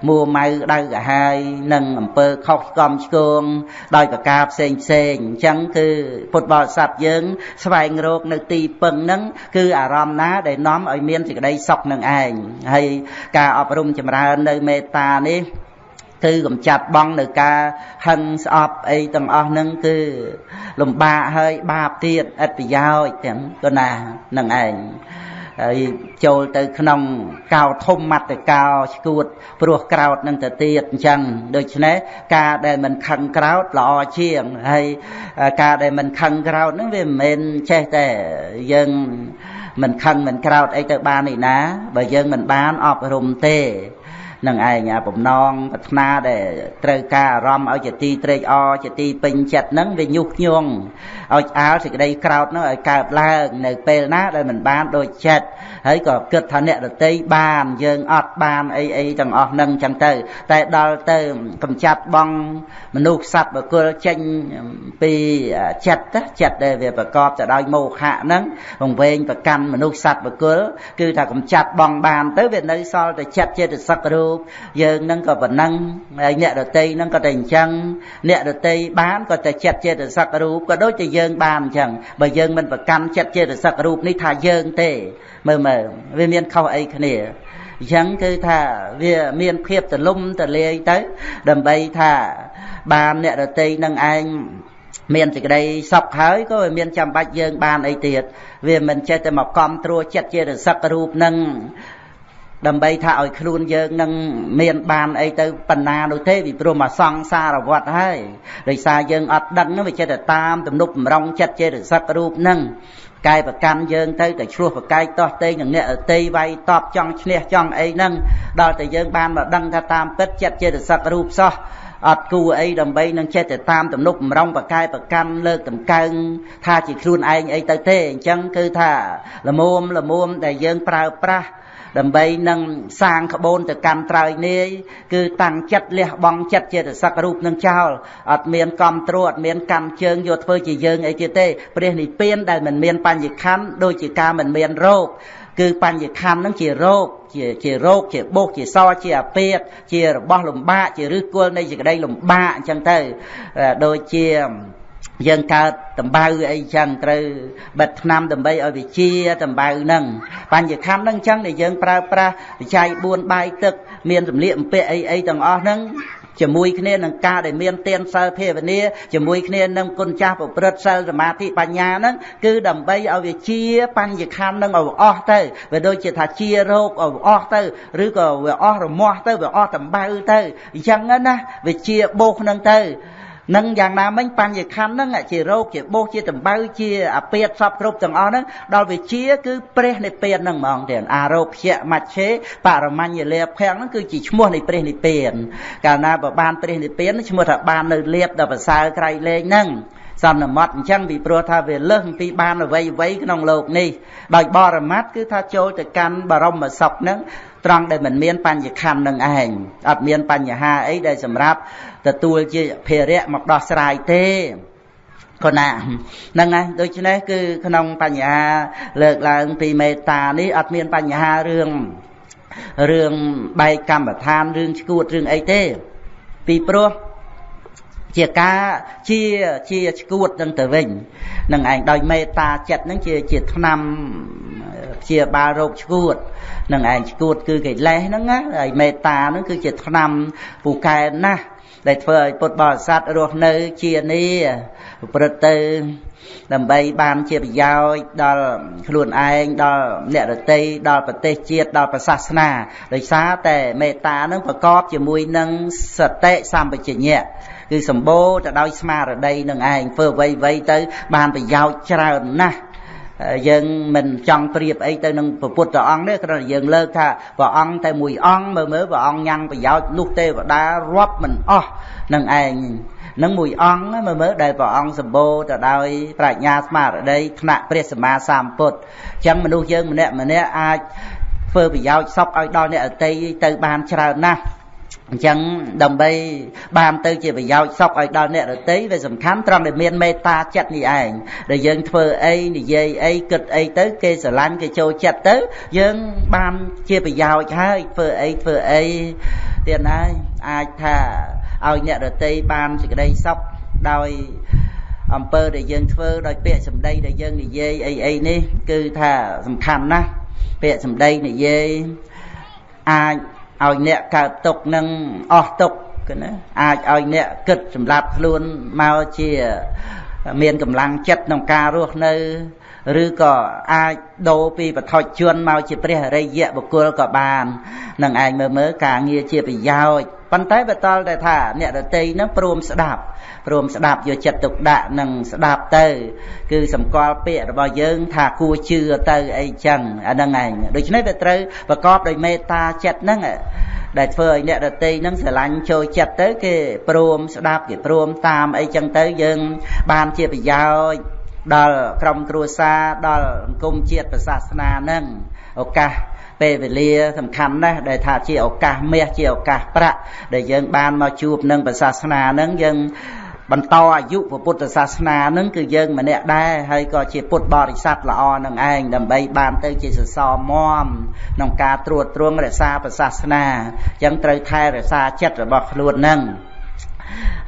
មួម៉ៅដៅកាហាយនិងអំពើខុសឆ្គំឆ្គងដោយប្រការផ្សេងផ្សេងអញ្ចឹងគឺពុទ្ធបរិស័ទយើង ស្វែងរកនៅទីពឹងហ្នឹងគឺអារម្មណ៍ណាដែលនាំឲ្យមានសេចក្តីសុខនឹងឯងហើយការអប់រំចម្រើននៅមេត្តានេះ គឺកំចាត់បងនៅការហឹងស្អប់អីទាំងអស់ហ្នឹងគឺលំបាកហើយបាបទៀតឥតប្រយោជន៍ទាំងក៏ណានឹងឯងហើយចូលទៅក្នុងកោធំមត្តកោឈួតព្រោះក្រោតនឹងទៅទៀតអញ្ចឹងដូច្នេះការដែលមិនខឹងក្រោតល្អជាងហើយការដែលមិនខឹងក្រោតហ្នឹងវាមិនមែនចេះតែយើងមិនខឹងមិនក្រោតអីទៅបានឯណាបើយើងមិនបានអប់រំទេ នឹងឯងអាបំណងប្រាថ្នាដែលត្រូវការអារម្មណ៍ឲ្យជាទីត្រេកអរជាទីពេញចិត្តហ្នឹងវាញុះញង់ឲ្យឆ្អាលសេចក្តីក្រោតហ្នឹងឲ្យកើតឡើងនៅពេលណាដែលមិនបានដូចចិត្តហើយក៏គិតថាអ្នកដតីបានយើងអត់បានអីអីទាំងអស់ហ្នឹងចឹងទៅ តែដល់ទៅកំចាត់បងមនុស្សសត្វបកុលចេញពីចិត្តចិត្តដែលវាប្រកបទៅដោយមោហៈហ្នឹងវង្វេងប្រកាន់មនុស្សសត្វបកុលគឺថាកំចាត់បងបានទៅវានៅសល់តែចិត្តចេតសិករូពយើងនឹងក៏ប៉ុណ្ណឹងហើយអ្នកដតីនឹងក៏តែអញ្ចឹងអ្នកដតីបានក៏តែចិត្តចេតសិករូបក៏ដូចជាយើងបានអញ្ចឹងបើយើងមិនប្រកាន់ចិត្តចេតសិករូបនេះថាយើងទេមើលមើលវាមានខុសអីគ្នាអញ្ចឹងគឺថាវាមានភាពទលំទលាយទៅ ដើម្បីថាបានអ្នករតីនឹងឯងមានសេចក្តីសុខហើយក៏មានចាំបាច់យើងបានអីទៀតវាមិនចេះតែមកកំត្រួចិត្តជារសឹករូបនឹង ដើម្បីថាឲ្យខ្លួនយើងនឹងមានបានអីទៅបណ្ណានោះទេពីព្រោះមកសង្សារវត្តហើយដោយសារយើងអត់ដឹងវាចេះតែតាមទំនុកបំរុងចិត្តចេតសិករូបនឹងកាយប្រកាន់យើងទៅតែឆ្លោះប្រកែកតោះតេងនឹងអ្នកអតីវាយតបចង់ឈ្នះចង់អីហ្នឹងដល់តែយើងបានមកដឹងថាតាមពិតចិត្តចេតសិករូបសោះអត់គួរអីដើម្បីនឹងចេះតែតាមទំនុកបំរុងប្រកែប្រកាន់លើកតម្កើងថាជាខ្លួនឯងអីទៅទេអញ្ចឹងគឺថាលមុំលមុំដែលយើងប្រើប្រាស់ ដើម្បីនឹងសាងក្បូនទៅកម្មត្រើយនាយគឺតាំងចិត្តលះបង់ចិត្តចេតសិករូបនឹងចោលអត់មានកំត្រួតអត់មានកម្មជើងយកធ្វើជាយើងអីទៀតទេព្រះនិព្វានដែលមិនមានបញ្ញខណ្ឌដូចជាការមិនមានរោគគឺបញ្ញខណ្ឌនឹងជារោគជាជារោគជាបុកជាសជាអាពាតជារបស់លំបាកជាឫសគល់នៃសេចក្តីលំបាកអញ្ចឹងទៅដូចជា យើងកើតតម្បៅអីចឹងត្រូវបិទថ្នាំដើម្បីឲ្យវាជាតម្បៅហ្នឹងបញ្ញខណ្ឌហ្នឹងចឹងដែលយើងប្រើប្រាស់វិច័យ4បាយទឹក មានសម្លៀកបំពាក់អីអីទាំងអស់ហ្នឹងជាមួយគ្នានឹងការដែលមានទានសិលភាវនាជាមួយគ្នានឹងគុណចាស់ប្រព្រឹត្តសិលសមាធិបញ្ញាហ្នឹងគឺដើម្បីឲ្យវាជាបញ្ញខណ្ឌនឹងឲ្យអស់ទៅវាដូចជាថាជារោគឲ្យអស់ទៅឬក៏វាអស់រមាស់ទៅវាអស់តម្បៅទៅអញ្ចឹងណាវាជាបោសហ្នឹងទៅ នឹងយ៉ាងណាមិញបញ្ញខណ្ឌហ្នឹងជារោគជាបោសជាតម្បៅជាអាពាតសពគ្រប់ទាំងអស់ហ្នឹងដល់វិជាគឺព្រះនិព្វានហ្នឹងហ្មងទៀតអារោភៈមច្ឆេបរមញ្ញលាភៈហ្នឹងគឺជាឈ្មោះនៃព្រះនិព្វានកាលណាបើបានព្រះនិព្វានឈ្មោះថាបាននៅលៀបដល់ប្រសើរក្រៃលែងហ្នឹង សន្មត់អញ្ចឹងពីព្រោះថាវាលើសពីបានអ្វីអ្វីក្នុងលោកនេះដោយបរមត្តគឺថាចូលទៅកាន់បរមសុខនឹងត្រង់ដែលមិនមានបញ្ញខណ្ឌនឹងឯងអត់មានបញ្ហាអីដែលសម្រាប់ទទួលជាភារៈមកដោះស្រាយទេកណាហ្នឹងណាដូច្នេះគឺក្នុងបញ្ហាលើកឡើងពីមេត្តានេះអត់មានបញ្ហារឿងរឿងបែកកម្មដ្ឋានរឿងឈួតរឿងអីទេ ពីព្រោះ ជាការជាជាឈួតនឹងទៅវិញនឹងឯងដោយមេត្តាចិត្តនឹងជាជាឆ្នាំជាបាលរោគឈួតនឹងឯងឈួតគឺកិលេសហ្នឹងណាហើយមេត្តាហ្នឹងគឺជាឆ្នាំពូកែណាស់ដែលធ្វើឲ្យពុទ្ធបរិស័ទរស់នៅជានេះប្រព្រឹត្តទៅដើម្បីបានជាប្រយោជន៍ដល់ខ្លួនឯងដល់អ្នករតីដល់ប្រទេសជាតិដល់ប្រសាសនាដោយសារតែមេត្តានឹងប្រកបជាមួយនឹងសតិសម្បជញ្ញៈ គឺសម្បូរទៅដោយស្មារតីនឹងឯងធ្វើអ្វីៗទៅ បានប្រយោជន៍ច្រើនណាស់យើងមិនចង់ប្រៀបអីទៅនឹងព្រះពុទ្ធអង្គទេគ្រាន់តែយើងលើកថាព្រះអង្គតែមួយអង្គមើលមើលព្រះអង្គញ៉ាំងប្រយោជន៍លុះទេវតារាប់មិនអស់នឹងឯងនឹងមួយអង្គមើលមើលដែលព្រះអង្គសម្បូរទៅដោយប្រាជ្ញាស្មារតីថ្នាក់ព្រះសម្មាសម្ពុទ្ធអញ្ចឹងមនុស្សយើងម្នាក់ម្នាក់អាចធ្វើប្រយោជន៍សុខឲ្យដល់អ្នកអតីទៅបានច្រើនណាស់ អញ្ចឹងដើម្បីបានទៅជាប្រយោជន៍សុខឲ្យដល់អ្នករតីវាសំខាន់ត្រង់ដែលមានមេត្តាចិត្តនេះឯងដែលយើងធ្វើអីនិយាយអីគិតអីទៅគេស្រឡាញ់គេចូលចិត្តទៅ យើងបានជាប្រយោជន៍ហើយធ្វើអីធ្វើអីទៀតហើយអាចថាឲ្យអ្នករតីបានសេចក្តីសុខដោយអំពើដែលយើងធ្វើដោយពាក្យសម្ដីដែលយើងនិយាយអីអីនេះ គឺថាសំខាន់ណាស់ពាក្យសម្ដីនិយាយអាច ឲ្យអ្នកកើតទុកនឹងអស់ទុកគឺណាអាចឲ្យអ្នកគិតសម្រាប់ខ្លួនមកជាមានកម្លាំងចិត្តក្នុងការរស់នៅឬក៏អាចដូរពីបឋិជនមកជាព្រះរិយៈបុគ្គលក៏បាននឹងឯងមើលមើលការងារជាប្រយោជន៍ ប៉ុន្តែបតលតែថាអ្នករតីនឹងព្រមស្ដាប់ព្រមស្ដាប់យកចិត្តទុកដាក់នឹងស្ដាប់ទៅ គឺសម្គាល់ពាក្យរបស់យើង ថាគួរជឿទៅអីចឹងអាហ្នឹងឯងដូច្នេះវាត្រូវប្រកបដោយមេត្តាចិត្តហ្នឹងដែលធ្វើឲ្យអ្នករតីនឹងស្រឡាញ់ចូលចិត្តទៅ គេព្រមស្ដាប់គេព្រមតាមអីចឹងទៅយើងបានជាប្រយោជន៍ដល់ក្រុមគ្រួសារដល់សង្គមជាតិសាសនានឹងឱកាស ពេលវេលាសំខាន់ណាស់ដែលថាជាឱកាសមាសជាឱកាសប្រាក់ដែលយើងបានមកជួបនឹងសាសនានឹងយើងបន្តអាយុពុទ្ធសាសនានឹងគឺយើងម្នាក់ដែរហើយក៏ជាពុទ្ធបរិស័ទល្អនឹងឯងដើម្បីបានទៅជាសសរមមក្នុងការត្រួតត្រងរក្សាពុទ្ធសាសនាអញ្ចឹងត្រូវថែរក្សាចិត្តរបស់ខ្លួននឹង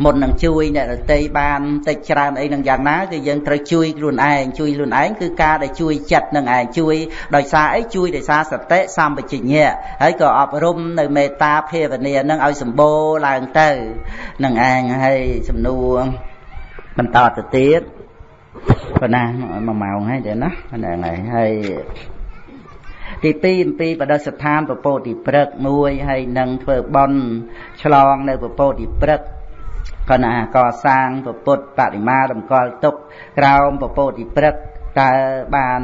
មុននឹងជួយអ្នករតីបានតិចច្រើនអីនឹងយ៉ាងណាគឺយើងត្រូវជួយខ្លួនឯងជួយខ្លួនឯងគឺការដែលជួយចិត្តនឹងឯងជួយដោយសារអីជួយដោយសារសតិសម្បជញ្ញៈហើយក៏អប់រំនៅមេត្តាភាវនានឹងឲ្យសម្បូរឡើងទៅនឹងឯងហើយសំណួរបន្តទៅទៀតប៉ុណ្ណា1ម៉ោងហើយទេណាហ្នឹងហើយហើយទី2អំពីបដិស្ថានពពោតិព្រឹកមួយហើយនឹងធ្វើបន់ឆ្លងនៅពពោតិព្រឹក កណាកសាងពុទ្ធបរិមាតម្កល់ទុកក្រោមពពោតិព្រឹកតើ បាន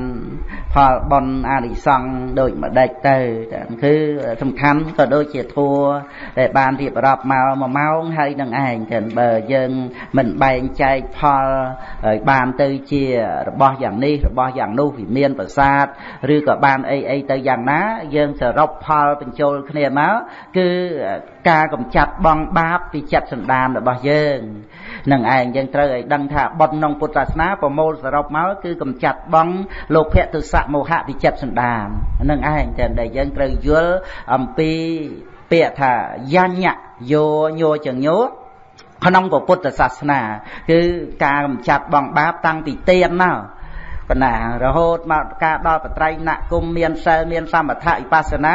ផលបុណ្យអានិសង្ឃដូចម្ដេចទៅគឺសំខាន់ក៏ដូចជាធัวដែលបានរៀបរាប់មក1ម៉ោងហើយនឹងឯងចឹងបើយើងមិនបែងចែកផលឲ្យបានទៅជារបស់យ៉ាងនេះរបស់យ៉ាងនោះវិមានប្រាសាទឬក៏បានអីអីទៅយ៉ាងណា យើងសរុបផលបញ្ចូលគ្នាមកគឺការកំចាត់បងបាបពីចិត្តសន្តានរបស់យើងនឹងឯងយើងត្រូវឲ្យដឹងថាបុណ្យក្នុងពុទ្ធសាសនាប្រមូលសរុបមកគឺកំចាត់បងលោភៈទុសៈមោហៈពីចិត្តសន្តាននឹងឯងតែដែលយើងត្រូវយល់អំពីពាក្យថាយញ្ញយោញោចញោក្នុងពុទ្ធសាសនា គឺការកំចាត់បងបាបតាំងពីទៀនមកបណ្ណារហូតមកការដល់បត្រៃណគុំមានសិលមាន សមថៈវិបស្សនា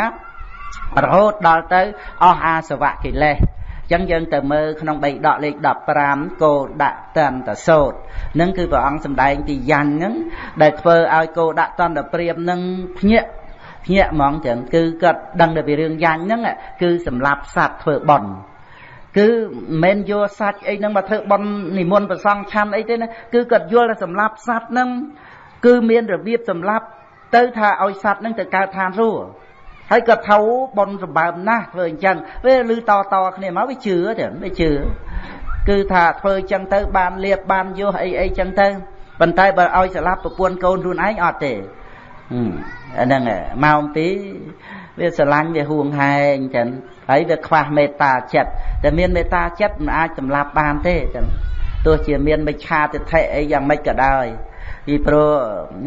រហូតដល់ទៅអស់អាសវៈកិលេស ចឹងយើងទៅមើលក្នុងបៃដកលេខ15គោដាក់តន្តសោតនឹងគឺព្រះអង្គសម្ដែងទីយ៉ាញ់ហ្នឹងដែលធ្វើឲ្យគោដាក់តន្តព្រាមនឹងភ្ញាក់ភ្ញាក់ហ្មងចឹងគឺគាត់ដឹងតែពីរឿងយ៉ាញ់ហ្នឹងគឺសម្រាប់សត្វធ្វើបន់គឺមិនមែនយកសាច់អីហ្នឹងមកធ្វើបន់និមន្តប្រសងឆាន់អីទេណាគឺគាត់យល់ថាសម្រាប់សត្វហ្នឹងគឺមានរបៀបសម្រាប់ទៅថាឲ្យសត្វហ្នឹងទៅកើតឋានសួគ៌ ហើយក៏ថៅបនសម្បើមណាស់ធ្វើអញ្ចឹងវាលឺតតគ្នាមកវាជឿទេវាជឿគឺថាធ្វើអញ្ចឹងទៅបានលៀបបានយោអីអីអញ្ចឹងទៅប៉ុន្តែបើឲ្យស្លាប់ប្រពន្ធកូនខ្លួនឯងអត់ទេអាហ្នឹងម៉ោង2វាស្រឡាញ់វាហួងហែងចឹងហើយវាខ្វះមេត្តាចិត្តតែមានមេត្តាចិត្តមិនអាចសម្លាប់បានទេចឹងទោះជាមានមិច្ឆាទិដ្ឋិអីយ៉ាងម៉េចក៏ដោយពីព្រោះ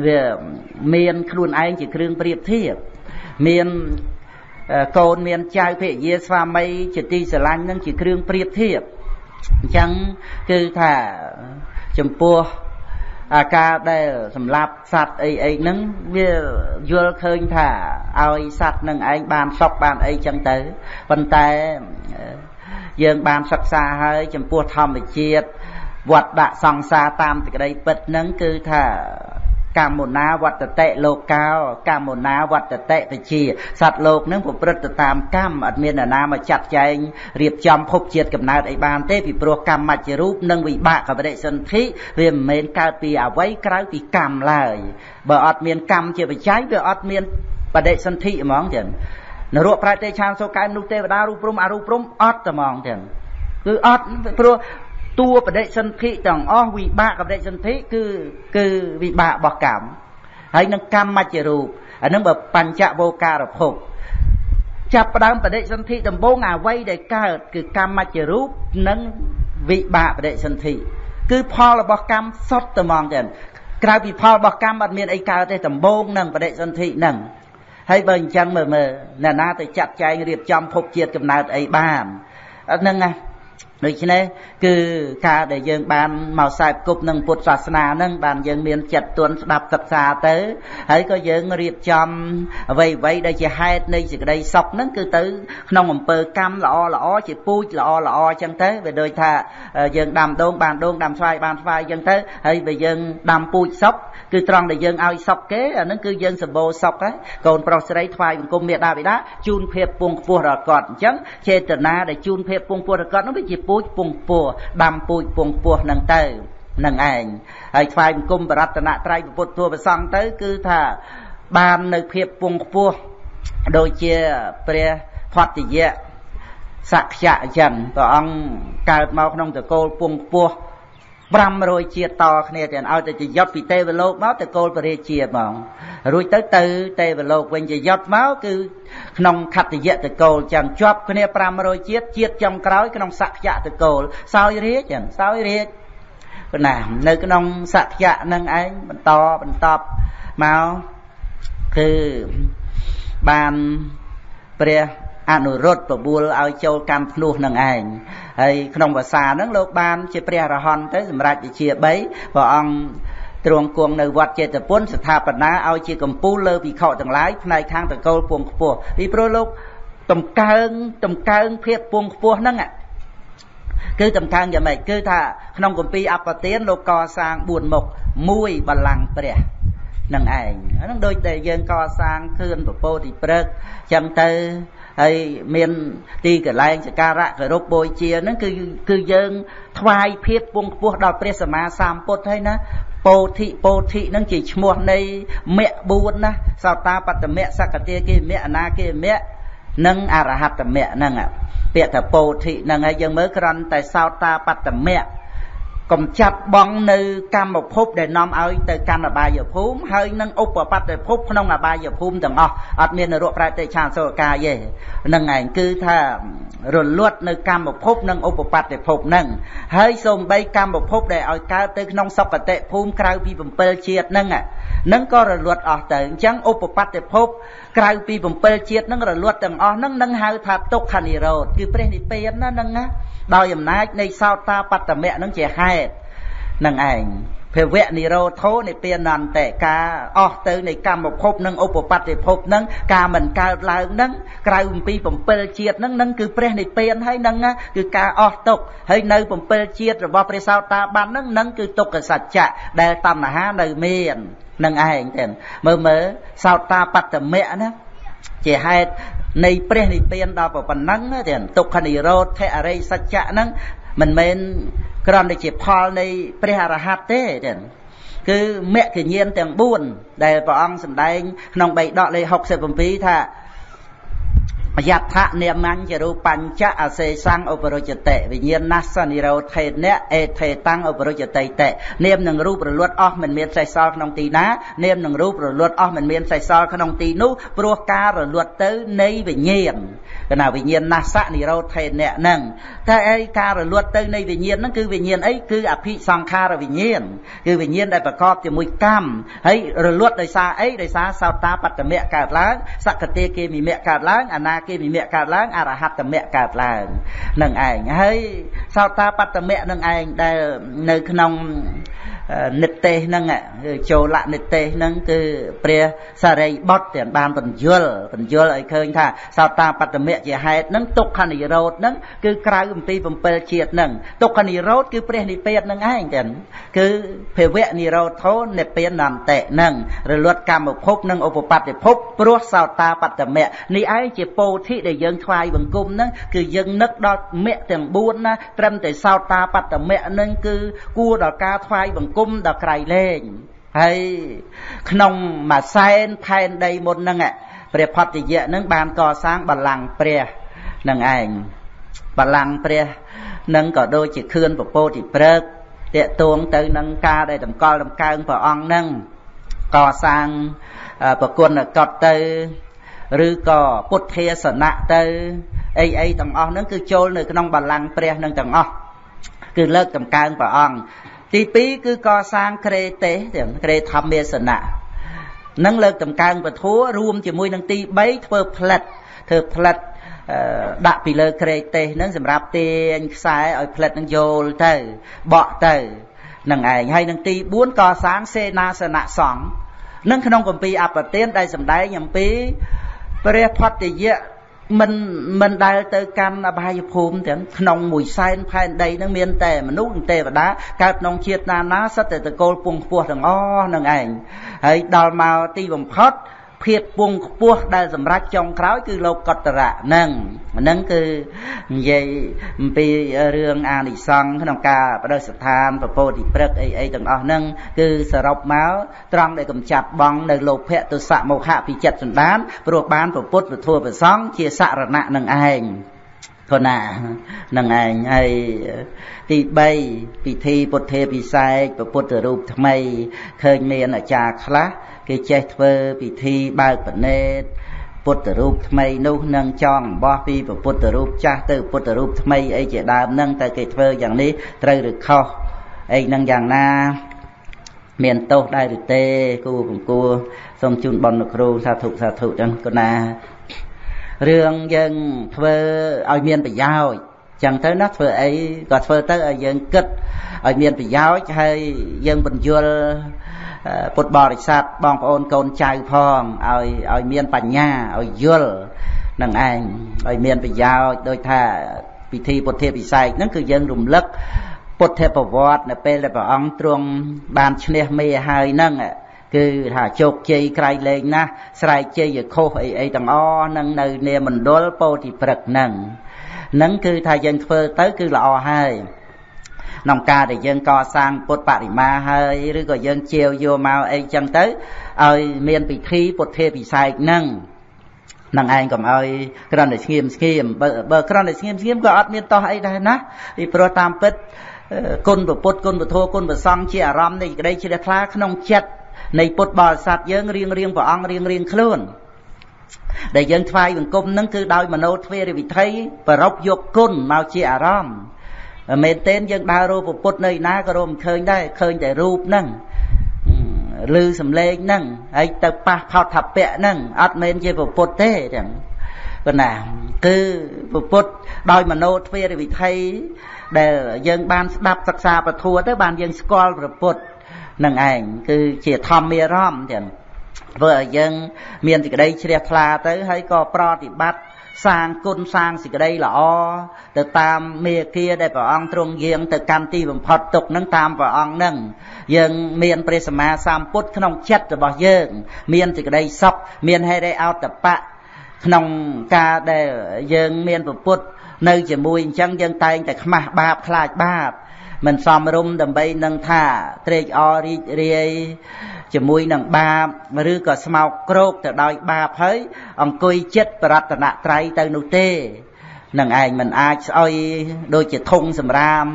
វាមានខ្លួនឯងជាគ្រឿងប្រៀបធៀប មានកូនមានចៅភរិយាស្វាមីជាទីស្រឡាញ់នឹងជាគ្រឿងប្រៀបធៀបអញ្ចឹងគឺថាចំពោះអាការដែលសម្លាប់សត្វអីអីហ្នឹងវាយល់ឃើញថាឲ្យសត្វនឹងឯងបានសុខបានអីចឹងទៅប៉ុន្តែយើងបានសិក្សាហើយចំពោះធម្មជាតិវត្តដាក់សង្សារតាមទីក្តីពិតហ្នឹងគឺថា កម្មណាវត្តតិលោកោកម្មណាវត្តតិបជាសត្វលោកនឹងប្រព្រឹត្តទៅតាមកម្មអត់មានអ្នកណាមកចាត់ចែងរៀបចំភពជាតិកំណើតអីបានទេពីព្រោះកម្មមជ្ឈរូបនិងវិបាកកបរិសន្ធិវាមិនមែនកើតពីអវ័យក្រៅពីកម្មឡើយបើអត់មានកម្មជាបច្ច័យវាអត់មានបដិសន្ធិហ្មងចឹងនរកប្រែទេឆានសូកែមនុស្សទេវតារូបព្រំអរូបព្រំអត់តែហ្មងចឹងគឺអត់ព្រោះ តួបដិសន្ធិទាំងអស់វិបាកបដិសន្ធិគឺគឺវិបាករបស់កម្មហើយនឹងកម្មមជ្ឈរូបអានឹងបើបញ្ចវោការភពចាប់ផ្ដើមបដិសន្ធិដំបូងអ្វីដែលកើតគឺកម្មមជ្ឈរូបនិងវិបាកបដិសន្ធិគឺផលរបស់កម្មសុទ្ធតែហ្មងចឹងក្រៅពីផលរបស់កម្មអត់មានអីកើតទេដំបូងនឹងបដិសន្ធិនឹងហើយបើអញ្ចឹងមើលមើលអ្នកណាទៅចាត់ចែងរៀបចំភពជាតិកំណើតអីបានហ្នឹងណាដូច្នេះគឺការដែលយើងបានមកសែបគប់នឹងពុទ្ធសាសនានឹងបានយើងមានចិត្តទន់ស្ដាប់សិក្សាទៅហើយក៏យើងរៀបចំអ្វីអ្វីដែលជាហេតុនៃសេចក្តីសុខនឹងគឺទៅក្នុងអំពើកម្មល្អល្អជាពូជល្អល្អអញ្ចឹងទៅវាដូចថាយើងដាំដូងបានដូងដាំស្វាយបានស្វាយអញ្ចឹងទៅហើយបើយើងដាំពូជសុខគឺត្រង់ដែលយើងឲ្យសុខគេអានឹងគឺយើងសម្បូរសុខហើយកូនប្រុសស្រីថ្វាយបង្គំមេដាបិតាជូនភាពពងខ្ពស់ដល់គាត់អញ្ចឹងចេតនាដែលជូនភាពពងខ្ពស់ដល់គាត់នោះវាជាពូជពងពោះដាំពូជពងពោះនឹងទៅនឹងឯងហើយថ្វាយបង្គំបរតនត្រ័យពុទ្ធធัวប្រសង់ទៅ គឺថាបាននៅភាពពងខ្ពស់ដូចជាព្រះផតយៈសក្យៈអញ្ចឹងព្រះអង្គកើតមកក្នុងតកូលពងខ្ពស់ 500ជាតិតគ្នាទៀតឲ្យទៅជាយុទ្ធពីទេវលោកមកទៅគោលពរាជាហ្មងរួចទៅទៅទេវលោកវិញជាយុទ្ធមកគឺក្នុងខត្តយៈតកូលចឹងជាប់គ្នា500ជាតិជាតិចំក្រោយក្នុងសក្យៈតកូលសោយរាជចឹងសោយរាជប៉ុណ្ណានៅក្នុងសក្យៈនឹងឯងបន្តបន្តមកគឺបានព្រះ អនុរុទ្ធបបួលឲ្យចូលកម្មភ្នោះនឹងឯងហើយក្នុងភាសាហ្នឹងលោកបានជាព្រះរហន្តទៅសម្រាប់វិជា3ព្រះអង្គទ្រង់គង់នៅវត្តចេតពុនស្ថាបនាឲ្យជាកម្ពូលលើភិក្ខុទាំងឡាយផ្នែកខាងតកូលពងខ្ពស់ពីព្រោះលោកតម្កើងតម្កើងភាពពងខ្ពស់ហ្នឹងគឺតម្កើងយ៉ាងម៉េចគឺថាក្នុងគម្ពីរអបទានលោកកសាង4មុខមួយបល្ល័ង្កព្រះនឹងឯងហ្នឹងដូចតែយើងកសាងខឿនពពោធិព្រឹកចឹងទៅ ហើយមានទីកន្លែងសក្ការៈគោរពបូជាហ្នឹងគឺគឺយើងថ្វាយភាពពងខ្ពស់ដល់ព្រះសម្មាសម្ពុទ្ធហើយណាពោធិពោធិនឹងជាឈ្មោះនៃមគ្គ4ណាសោតាបត្តមៈសកតិគេមៈអនាគេមៈនិងអរហត្តមៈហ្នឹងពាក្យថាពោធិហ្នឹងហើយយើងមើលគ្រាន់តែសោតាបត្តមៈ កំចាត់បងនៅកម្មភពដែលនាំឲ្យទៅកាន់អបាយភូមិហើយនឹងឧបបត្តិភពក្នុងអបាយភូមិទាំងអស់អត់មាននរកប្រែតិឆានសូរកាយទេនឹងឯងគឺថារលត់នៅកម្មភពនិងឧបបត្តិភពនឹងហើយសូម្បីកម្មភពដែលឲ្យកើតទៅក្នុងសុគតិភូមិក្រៅពី7ជាតិនឹងនឹងក៏រលត់អស់ទៅអញ្ចឹងឧបបត្តិភពក្រៅពី7ជាតិនឹងរលត់ទាំងអស់នឹងនឹងហៅថាទុក្ខនិរោធគឺព្រះនិព្វានណានឹងណាដោយអំណាចនៃសោតាបត្តមៈនឹងជាហេតុ នឹងឯងភវៈនិរោធោនិព្វានន្តេការអស់ទៅនៃកម្មភពនិងឧបបត្តិភពនឹងការមិនកើតឡើងនឹងក្រៅអំពី7ជាតិនឹងនឹងគឺព្រះនិព្វានហើយនឹងគឺការអស់ទុកហើយនៅ7ជាតិរបស់ព្រះសោតាបាននឹងនឹងគឺទុក្ខសច្ចៈដែលតណ្ហានៅមាននឹងឯងទេមើលមើលសោតាបត្តមៈណាជាហេតុនៃព្រះនិព្វានដល់ប៉ុណ្ណឹងទេទុក្ខនិរោធអរិយសច្ចៈហ្នឹងមិនមែន គ្រាន់តែជាផលនៃព្រះអរហន្តទេទេគឺមគ្គញ្ញាណទាំង4ដែលព្រះអង្គសម្ដែងក្នុងបៃដកលេខ67ថាយដ្ឋនិមញ្ញរូបញ្ចអសេសੰឧបរុជតិវិញ្ញាណសនិរោធេនៈអេថេតាំងឧបរុជតិតិនាមនឹងរូបរលត់អស់មិនមានសេះសល់ក្នុងទីណានាមនឹងរូបរលត់អស់មិនមានសេះសល់ក្នុងទីនោះព្រោះការរលត់ទៅនៃវិញ្ញាណ កណាវិញ្ញាណណាសនិរោធេនៈហ្នឹងតែអីការរលត់ទៅនៃវិញ្ញាណហ្នឹងគឺវិញ្ញាណអីគឺអភិសង្ខារវិញ្ញាណគឺវិញ្ញាណដែលប្រកបជាមួយកម្មហើយរលត់ដោយសារអីដោយសារសោតាបត្តមៈកើតឡើងសក្តិគេមិមៈកើតឡើងអនាគេមិមៈកើតឡើងអរហត្តមៈកើតឡើងនឹងឯងហើយសោតាបត្តមៈនឹងឯងដែលនៅក្នុង និទេសហ្នឹងចូលនិទេសហ្នឹងគឺព្រះសារីបុត្រទាំងបានបញ្យលបញ្យលឲ្យឃើញថាសោតាបត្តមៈជាហេតុហ្នឹងទុក្ខនិរោធហ្នឹងគឺក្រៅអំពី7ជាតិហ្នឹងទុក្ខនិរោធគឺព្រះនិព្វានហ្នឹងឯងទាំងគឺភវៈនិរោធោនិព្វានអន្តិហ្នឹងរលត់កម្មភពនិងឧបបត្តិភពព្រោះសោតាបត្តមៈនេះឯងជាពោធិដែលយើងថ្វាយបង្គំហ្នឹងគឺយើងនឹកដល់មគ្គទាំង4ណាត្រឹមតែសោតាបត្តមៈហ្នឹងគឺគួរដល់ការថ្វាយបង្គំគុំដល់ក្រៃលែងហើយក្នុងមួយសែនផែនដីមុនហ្នឹងព្រះផត្តយៈហ្នឹងបានកសាងបល្ល័ង្កព្រះនឹងឯងបល្ល័ង្កព្រះនឹងក៏ដូចជាខឿនពពោធិព្រឹកតេតួងទៅនឹងការដែលតម្កល់តម្កើងព្រះអង្គហ្នឹងកសាងប្រគុណកតទៅឬក៏ពុទ្ធាសនៈទៅអីអីទាំងអស់ហ្នឹងគឺចូលនៅក្នុងបល្ល័ង្កព្រះនឹងទាំងអស់គឺលើកតម្កើងព្រះអង្គ ទី2គឺកសាងក្រេទេសទាំងក្រេធម្មាសនៈនឹងលើកតម្កើងពធัวរួមជាមួយនឹងទី3ធ្វើផ្លិតធ្វើផ្លិតដាក់ពីលើក្រេទេសហ្នឹងសម្រាប់ទាញខ្សែឲ្យផ្លិតនឹងយល់ទៅបក់ទៅនឹងឯងហើយនឹងទី4កសាងសេនាសនៈសង្ឃនឹងក្នុងគម្ពីរអបទានដែលសម្ដែងអំពីព្រះផត្តយៈ មិនមិនដែលទៅកាន់អបាយភូមិទាំងក្នុងមួយសែនផែនដីនឹងមានតែមនុស្សទេវតាកើតក្នុងជាតិណាណាសិតតែតកូលពងខ្ពស់ទាំងអស់នឹងឯងហើយដល់មកទីបំផុត ភាពពងខ្ពស់ដែលសម្រេចចុងក្រោយគឺលោកកតរៈហ្នឹងហ្នឹងគឺនិយាយអំពីរឿងអានិសង្ឃក្នុងការបដិស្ថានពពោធិព្រឹកអីអីទាំងអស់ហ្នឹងគឺសរុបមកត្រង់ដែលកំចាត់បងនៅលោភៈទុសៈមោហៈពីចិត្តសន្តានព្រោះបានពុទ្ធពធัวប្រសងជាសរណៈនឹងឯង ក៏ណានឹងឯងហើយទី3ពិធីពុទ្ធេពិសេសពុទ្ធរូបថ្មីឃើញមានអាចារ្យខ្លះគេចេះធ្វើពិធីបើកបណេតពុទ្ធរូបថ្មីនោះនឹងចងអំបោះពីពុទ្ធរូបចាស់ទៅពុទ្ធរូបថ្មីអីជាដើមនឹងតែគេធ្វើយ៉ាងនេះត្រូវឬខុសអីនឹងយ៉ាងណាមានទោសដែរឬទេគូបង្គួរសូមជូនបនគ្រូសាធុសាធុចឹងគណា រឿងយើងធ្វើឲ្យមានប្រយោជន៍ចឹងទៅណាធ្វើអីក៏ធ្វើទៅឲ្យយើងគិតឲ្យមានប្រយោជន៍ហើយយើងបញ្យល់ពុទ្ធបរិស័ទបងប្អូនកូនចៅផងឲ្យឲ្យមានបញ្ញាឲ្យយល់នឹងឯងឲ្យមានប្រយោជន៍ដោយថាពិធីពុទ្ធិពិស័យហ្នឹងគឺយើងរំលឹកពុទ្ធប្រវត្តិនៅពេលដែលព្រះអង្គទ្រង់បានឈ្នះមេហើយហ្នឹង គឺថាជោគជ័យក្រៃលែងណាស់ស្រែកជ័យខុសអីអីទាំងអស់នឹងនៅនាមណ្ឌលពោធិព្រឹកហ្នឹងហ្នឹងគឺថាយើងធ្វើទៅគឺល្អហើយក្នុងការដែលយើងកសាងពុទ្ធបរិមាហើយឬក៏យើងជាវយកមកអីចឹងទៅឲ្យមានពិធីពុទ្ធេពិស័យហ្នឹងនឹងឯងកុំឲ្យគ្រាន់តែស្ងៀមស្ងៀមបើបើគ្រាន់តែស្ងៀមស្ងៀមក៏អត់មានតោះអីដែរណាពីព្រោះតាមពិតគុណពុទ្ធគុណពធគុណប្រសង្ឃជាអារម្មណ៍នៃក្តីជ្រះថ្លាក្នុងចិត្ត នៃពុទ្ធបរិស័ទយើងរៀងរៀងព្រះអង្គរៀងរៀងខ្លួនដែលយើងថ្វាយបង្គំនឹងគឺដោយមโนទ្វេរវិធ័យប្រົບយកគុណមកជាអារម្មណ៍មែនទែនយើងដើររកពុទ្ធនៅណាក៏រកមិនឃើញដែរឃើញតែរូបហ្នឹងឮសំឡេងហ្នឹងហើយទៅប៉ះផោតថាពៈហ្នឹងអត់មែនជាពុទ្ធទេទាំងប៉ុណ្ណាគឺពុទ្ធដោយមโนទ្វេរវិធ័យដែលយើងបានស្ដាប់សិក្សាពធัวទៅបានយើងស្គាល់ព្រះពុទ្ធ នឹងឯងគឺជាធម្មារម្មណ៍ទាំងធ្វើឲ្យយើងមានសេចក្តីជ្រះថ្លាទៅហើយក៏ប្រតិបត្តិសាងគុណសាងសេចក្តីល្អទៅតាមមេគាដែលព្រះអង្គទ្រង់យាងទៅកាន់ទីបំផុតទុកនឹងតាមព្រះអង្គនឹងយើងមានព្រះសម្មាសម្ពុទ្ធក្នុងចិត្តរបស់យើង មានសេចក្តីសុខមានហេរិអោតបៈក្នុងការដែលយើងមានពុទ្ធនៅជាមួយអញ្ចឹងយើងតែងតែខ្មាស់បាបខ្លាចបាប មិនសមរម្យដើម្បីនឹងថាត្រេកអររីករាយជាមួយនឹងបាបឬក៏ស្មោកគ្រោកទៅដោយបាបហើយអង្គុយចិត្តបរតនត្រ័យទៅនោះទេនឹងឯងមិនអាចស្អុយដូចជាធុងសម្រាម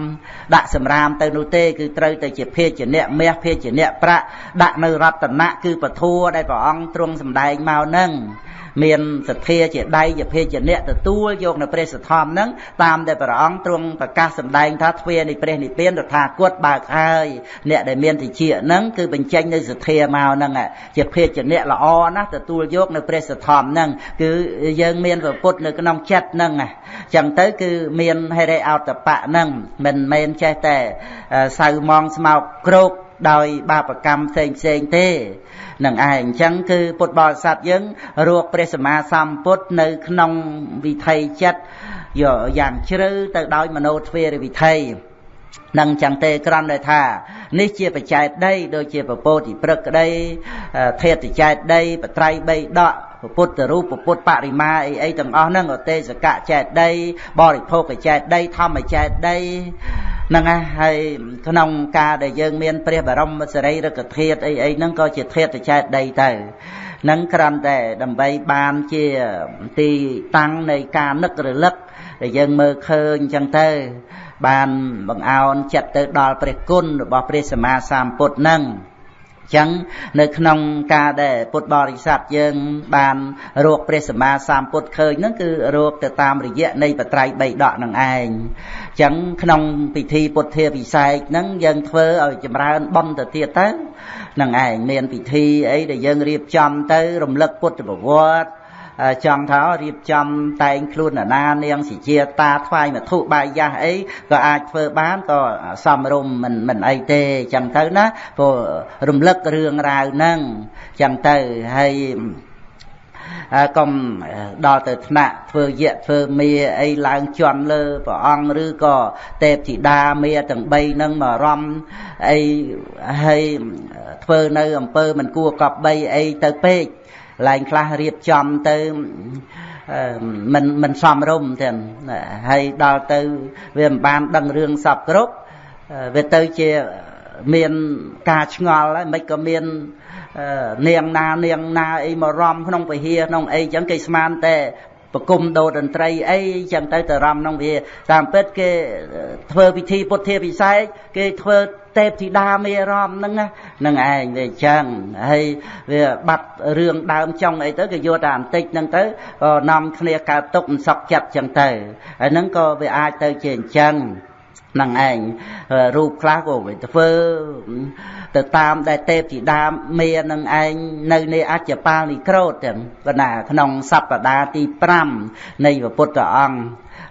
ដាក់សម្រាមទៅនោះទេគឺត្រូវតែជាភេជ្ជៈមាសភេជ្ជៈប្រាក់ដាក់នៅរតនៈគឺពធัวដែលព្រះអង្គទ្រង់សម្ដែងមកនឹង មានសទ្ធាជាដៃជាភេជាអ្នកទទួលយកនៅព្រះសទ្ធំហ្នឹងតាមដែលព្រះអង្គទ្រង់ប្រកាសសម្ដែងថាទ្វានៃព្រះនិព្វានរដ្ឋាគតបើកហើយអ្នកដែលមានទិជាហ្នឹងគឺបញ្ចេញនៅសទ្ធាមកហ្នឹងជាភេជាអ្នកល្អណាស់ទទួលយកនៅព្រះសទ្ធំហ្នឹងគឺយើងមានប្រពុតនៅក្នុងចិត្តហ្នឹងអញ្ចឹងទៅគឺមានហេរិអតបៈហ្នឹងមិនមែនចេះតែសៅមងស្មោកគ្រោកដោយបាបកម្មផ្សេងផ្សេងទេ នឹងឯងអញ្ចឹងគឺពុទ្ធបរិស័ទយើងរកព្រះសម្មាសម្ពុទ្ធនៅក្នុងវិថីចិត្តយកយ៉ាងជ្រៅទៅដោយមโนទ្វេរវិថី នឹងចឹងទេក្រំដែលថា នេះជាបច្ច័យដីដូចជាពពោតិព្រឹកក្តីធេតចែកដីបត្រៃបីដកពុទ្ធរូបពុទ្ធបរិមាអីអីទាំងអស់ហ្នឹងអទេសកៈចែកដីបរិភោគចែកដីធម្មចែកដីហ្នឹងហើយក្នុងការដែលយើងមានព្រះបរមសារីរិកធាតុអីអីហ្នឹងក៏ជាធាតុចែកដីទៅនឹងគ្រាន់តែដើម្បីបានជាទីតាំងនៃការនឹករលឹក ដែលយើងមើលឃើញអញ្ចឹងទៅ បានបង្អោនចិត្តទៅដល់ព្រះគុណរបស់ព្រះសម្មាសម្ពុទ្ធនឹងចឹងនៅក្នុងការដែលពុទ្ធបរិស័ទយើងបានរកព្រះសម្មាសម្ពុទ្ធឃើញហ្នឹងគឺរកទៅតាមរយៈនៃបត្រៃបីដកនឹងឯងចឹងក្នុងពិធីពុទ្ធាពិសេសហ្នឹងយើងធ្វើឲ្យចម្រើនបុណ្យទៅទៀតទៅនឹងឯងមានពិធីអីដែលយើងរៀបចំទៅរំលឹកពុទ្ធប្រវត្តិ ចង់ថារៀបចំតែងខ្លួនណានាងសិជាតាថ្វាយមធុបាយយ៉ាស់អីក៏អាចធ្វើបានក៏សំរុំមិនមិនអីទេចឹងទៅណាព្រោះរំលឹករឿងរ៉ាវហ្នឹងចឹងទៅហើយកុំដល់ទៅថ្នាក់ធ្វើយៈធ្វើមាអីឡើងជន់លើព្រះអង្គឬក៏ទេពធីតាមាទាំង3ហ្នឹងមករំអីហើយធ្វើនៅអំពើមិនគួរកប់បីអីទៅពេក ឡើងខ្លះរៀបចំទៅមិនមិនសមរម្យទេហើយដល់ទៅវាមិនបានដឹងរឿងសពគ្រប់វាទៅជាមានការឆ្ងល់ហើយមិនក៏មាននាងណានាងណាអីមករំក្នុងពហិក្នុងអីចឹងគេស្មានតែប្រគំដូរតន្ត្រីអីចឹងទៅទៅរំក្នុងវាតាមពិតគេធ្វើពិធីពុទ្ធាពិសេសគេធ្វើ ទេពធីតាមេរមហ្នឹងហ្នឹងឯងវាចឹងហើយវាបាត់រឿងដើមចុងអីទៅគេយកតែបន្តិចហ្នឹងទៅក៏នាំគ្នាកើតទុកមិនសុខចិត្តចឹងទៅហើយហ្នឹងក៏វាអាចទៅជាអញ្ចឹងនឹងឯងរូបខ្លះក៏វាធ្វើទៅតាមដែលទេពធីតាមេនឹងឯងនៅនៃអច្ចបាលនិក្រូតទាំងប៉ុន្តែក្នុងសប្តាហ៍ទី5នៃពុទ្ធអង្គ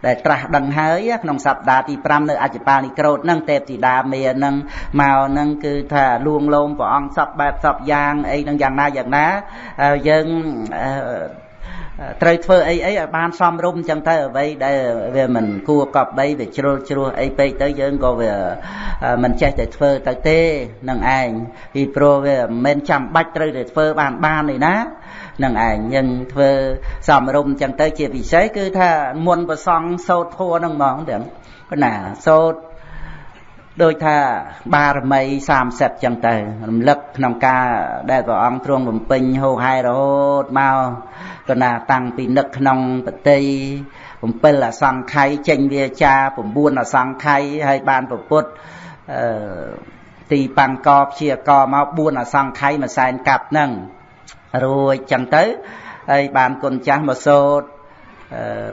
ដែលត្រាស់ដឹងហើយក្នុងសប្តាហ៍ទី5នៅអច្ចបាលនិក្រូតហ្នឹងទេពធីតាមេហ្នឹងមកហ្នឹងគឺថាលួងលោមព្រះអង្គសពបែបសពយ៉ាងអីហ្នឹងយ៉ាងណាយ៉ាងណាយើងត្រូវធ្វើអីអីឲ្យបានសមរម្យចឹងទៅអ្វីដែលវាមិនគួរកប់បីវាជ្រុលជ្រោះអីពេកទៅយើងក៏វាមិនចេះតែធ្វើទៅទេនឹងឯងពីព្រោះវាមិនមែនចាំបាច់ត្រូវតែធ្វើបានបានទេណា នឹងឯងយើងធ្វើសមរម្យចឹងទៅជាពិសេសគឺថាមុនប្រសង់សោតធัวនឹងហ្មងទាំងប៉ុណ្ណាសោតដូចថាបារមី30ចឹងទៅរំលឹកក្នុងការដែលព្រះអង្គទ្រង់បំពេញហោហែរហូតមកកណាតាំងពីនឹកក្នុងបតី7អសង្ខ័យចេញវាចា9អសង្ខ័យហើយបានប្រពុតអឺទីបាំងកព្យាកមក4អសង្ខ័យមួយសែនកាប់ហ្នឹង រួចចឹងទៅហើយបានគុណចាស់មកសូត្រ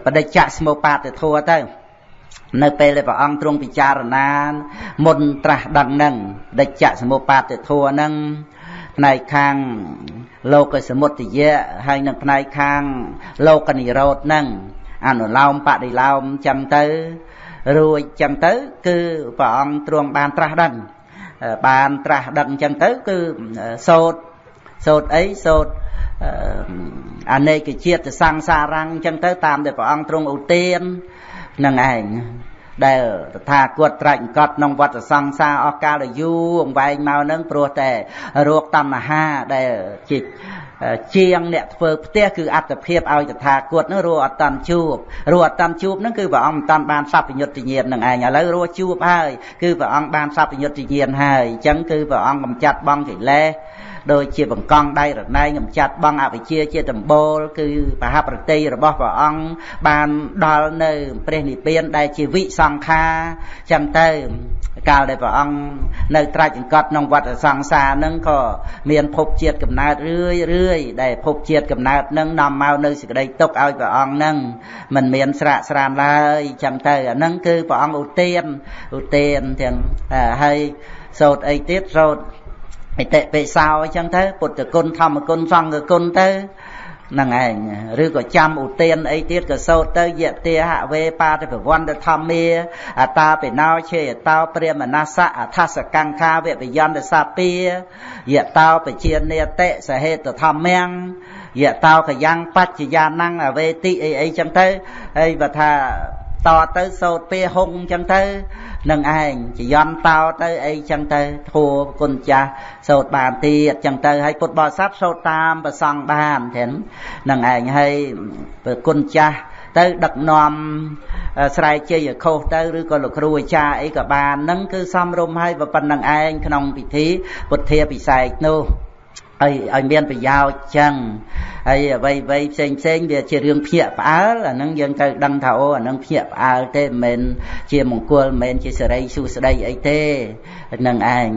បដិច្ចស្មោបាទធัวទៅនៅពេលដែលព្រះអង្គទ្រង់ពិចារណាមុនត្រាស់ដឹងនឹងដិច្ចសមុបាទធัวនឹងផ្នែកខាងលោកសមុទ្យៈហើយនឹងផ្នែកខាងលោកនិរោធនឹងអនុឡោមបដិឡោមចឹងទៅរួចចឹងទៅ គឺព្រះអង្គទ្រង់បានត្រាស់ដឹងបានត្រាស់ដឹងចឹងទៅ គឺសោត សោតអីសោតអនេកជាតិសង្សារាំងចឹងទៅតាមដែលព្រះអង្គទ្រង់ឧទាននឹងឯងដែលតថាគតត្រាច់កត់ក្នុងវត្តសង្សារអស់កាលយូរអង្វែងមកនឹងព្រោះតែរោគតណ្ហាដែលជាជាងអ្នកធ្វើផ្ទះគឺអត្តភាពឲ្យតថាគតនឹងរੂអត់តាន់ជួបរੂអត់តាន់ជួបនឹងគឺព្រះអង្គមិនតាន់បានសัพពញុត្តញាណនឹងឯងឥឡូវរੂជួបហើយគឺព្រះអង្គបានសัพពញុត្តញាណហើយអញ្ចឹងគឺព្រះអង្គកំចាត់បងកិលេស ដូចជាបង្កង់ដៃរណែងកំចាត់បងអវិជ្ជាជាដំបូលគឺបហប្រតិរបស់ព្រះអង្គបានដល់នៅព្រះនិព្វានដែលជាវិសង្ខាចឹងទៅកាលដែលព្រះអង្គនៅត្រាច់អង្កត់ក្នុងវត្តសង្សារនឹងក៏មានភពជាតិកំណើតរឿយរឿយដែលភពជាតិកំណើតនឹងនាំមកនៅសេចក្តីទុកឲ្យព្រះអង្គនឹងមិនមានស្រាកស្រានឡើយចឹងទៅអានឹងគឺព្រះអង្គឧទានឧទានទាំងហើយសោតអីទៀតសោត អតិបិសោអញ្ចឹងទៅពុទ្ធគុណធម្មគុណសង្ឃគុណទៅនឹងឯងឬក៏ចាំឧទានអីទៀតក៏សូត្រទៅយតិហវេបាតិប្រវន្តធម្មាអតាបិណោឆេតោព្រាមនសៈអថសកង្ខាវបយន្តសាពាយតោបជានេតិសហេតធម្មំយតោកយ៉ាងបច្ចយានំអវេតិអីអីចឹងទៅហើយបើថា តទៅសោតពេលហុងចឹងទៅនឹងឯងចយន់តោទៅអីចឹងទៅធัวគុណចាស់សោតបានទៀតចឹងទៅហើយពុទ្ធបរិស័ទសោតតាមប្រសង់បានទេនឹងឯងហើយគុណចាស់ទៅដឹកនាំស្រែកជ័យខុសទៅឬក៏លោកគ្រូអាចារ្យអីក៏បាននឹងគឺសំរុំហើយប៉ុណ្្នឹងឯងក្នុងពិធីពុទ្ធាពិសេសនោះ ឲ្យឲ្យមានប្រយោជន៍ចឹងហើយអ្វីអ្វីផ្សេងផ្សេងវាជារឿងភ្ញាក់ផ្អើលអានឹងយើងត្រូវដឹងថាអូអានឹងភ្ញាក់ផ្អើលទេមិនមែនជាមង្គលមិនមែនជាសេរីសួស្តីអីទេនឹងឯង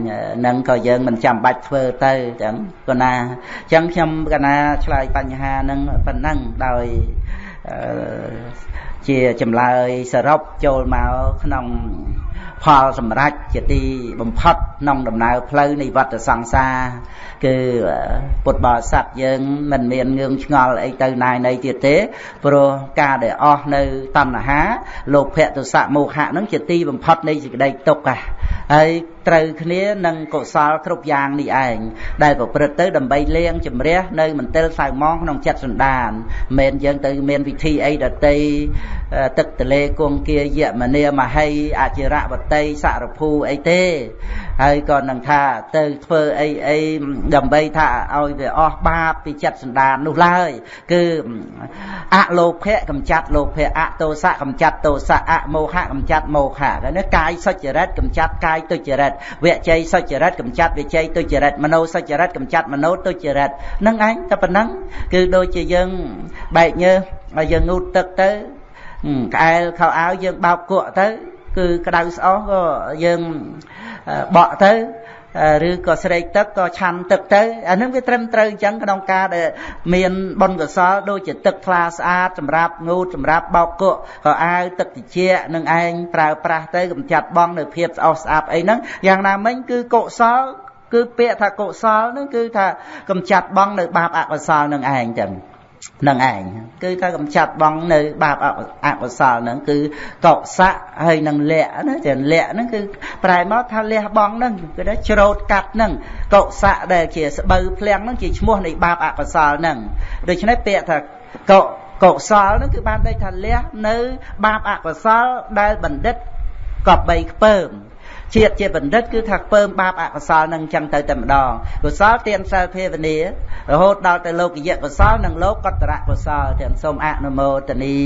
នឹងក៏យើងមិនចាំបាច់ធ្វើទៅចឹងកណាចឹងខ្ញុំកណាឆ្លើយបញ្ហានឹងប៉ុណ្ណឹងដោយជាចម្លើយសរុបចូលមកក្នុង ផលសម្រេចជាទីបំផុតក្នុងដំណើរផ្លូវនៃវដ្តសង្សារគឺពុទ្ធបរិស័ទយើងមិនមានងឿងឆ្ងល់អីទៅណាយណីទៀតទេព្រោះការដែលអស់នៅតណ្ហាលោភៈទុសៈមោហៈនឹងជាទីបំផុតនៃសេចក្តីទុក្ខហើយត្រូវគ្នានឹងកុសលគ្រប់យ៉ាងនេះឯងដែលប្រព្រឹត្តទៅដើម្បីលាងជំរះនៅមន្ទិលសៅមងក្នុងចិត្តសន្តានមិនយើងទៅមានវិធីអីដតីទឹកទលេគង្គាយមនីមហីអចិរវតីសរភូអីទេ ហើយក៏នឹងថាទៅធ្វើអីអីដើម្បីថាឲ្យវាអស់បាបពីចិត្តសន្តាននោះឡើយ គឺអលោភៈកំចាត់លោភៈអតោសៈកំចាត់តោសៈអមោហៈកំចាត់មោហៈនេះកាយសុចរិតកំចាត់កាយទុច្ចរិវជ័យសុចរិតកំចាត់វជ័យទុច្ចរិតមโนសុចរិតកំចាត់មโนទុច្ចរិតនឹងឯងតែប៉ុណ្ណឹងគឺដូចជាយើងបែកញើស ហើយយើងងូតទឹកទៅក្អែលខោអាវយើងបោកគក់ទៅ គឺក្តៅស្អុះក៏យើងបក់ទៅ ឬក៏ស្រេកទឹកក៏ឆាន់ទឹកទៅអានឹងវាត្រឹមត្រូវអញ្ចឹងក្នុងការដែលមានបុណ្យកុសលដូចជាទឹកថ្លាស្អាតសម្រាប់ងូតសម្រាប់បោកគក់ក៏អាវទឹកត្រជាក់នឹងឯងប្រើប្រាស់ទៅកំចាត់បងនៅភាពស្អុះស្អាប់អីហ្នឹងយ៉ាងណាមិញគឺកុសលគឺពាក្យថាកុសលហ្នឹងគឺថាកំចាត់បងនៅបាបអកុសលនឹងឯងចឹង នឹងឯងគឺថាកំចាត់បងនៅ បាបអកុសលហ្នឹងគឺកុសៈហើយនឹងលៈណាចាលៈហ្នឹងគឺប្រែមកថាលះបងហ្នឹងគឺថាច្រូតកាត់ហ្នឹងកុសៈដែលជាស្បូវភ្លាំងហ្នឹងជាឈ្មោះនៃបាបអកុសលហ្នឹងដូច្នេះពាក្យថាកុកុសលហ្នឹងគឺបានន័យថាលះនៅ បាបអកុសលដែលបណ្ឌិតកប់បីខ្ពើម ជាតិជាបណ្ឌិតគឺថាពើមបាបអកុសលនឹងចឹងទៅតែម្ដងកុសលទានសិលភាវនារហូតដល់ទៅលោកយៈកុសលនិងលោកកតរៈកុសលទាំងសូមអនុមោទនី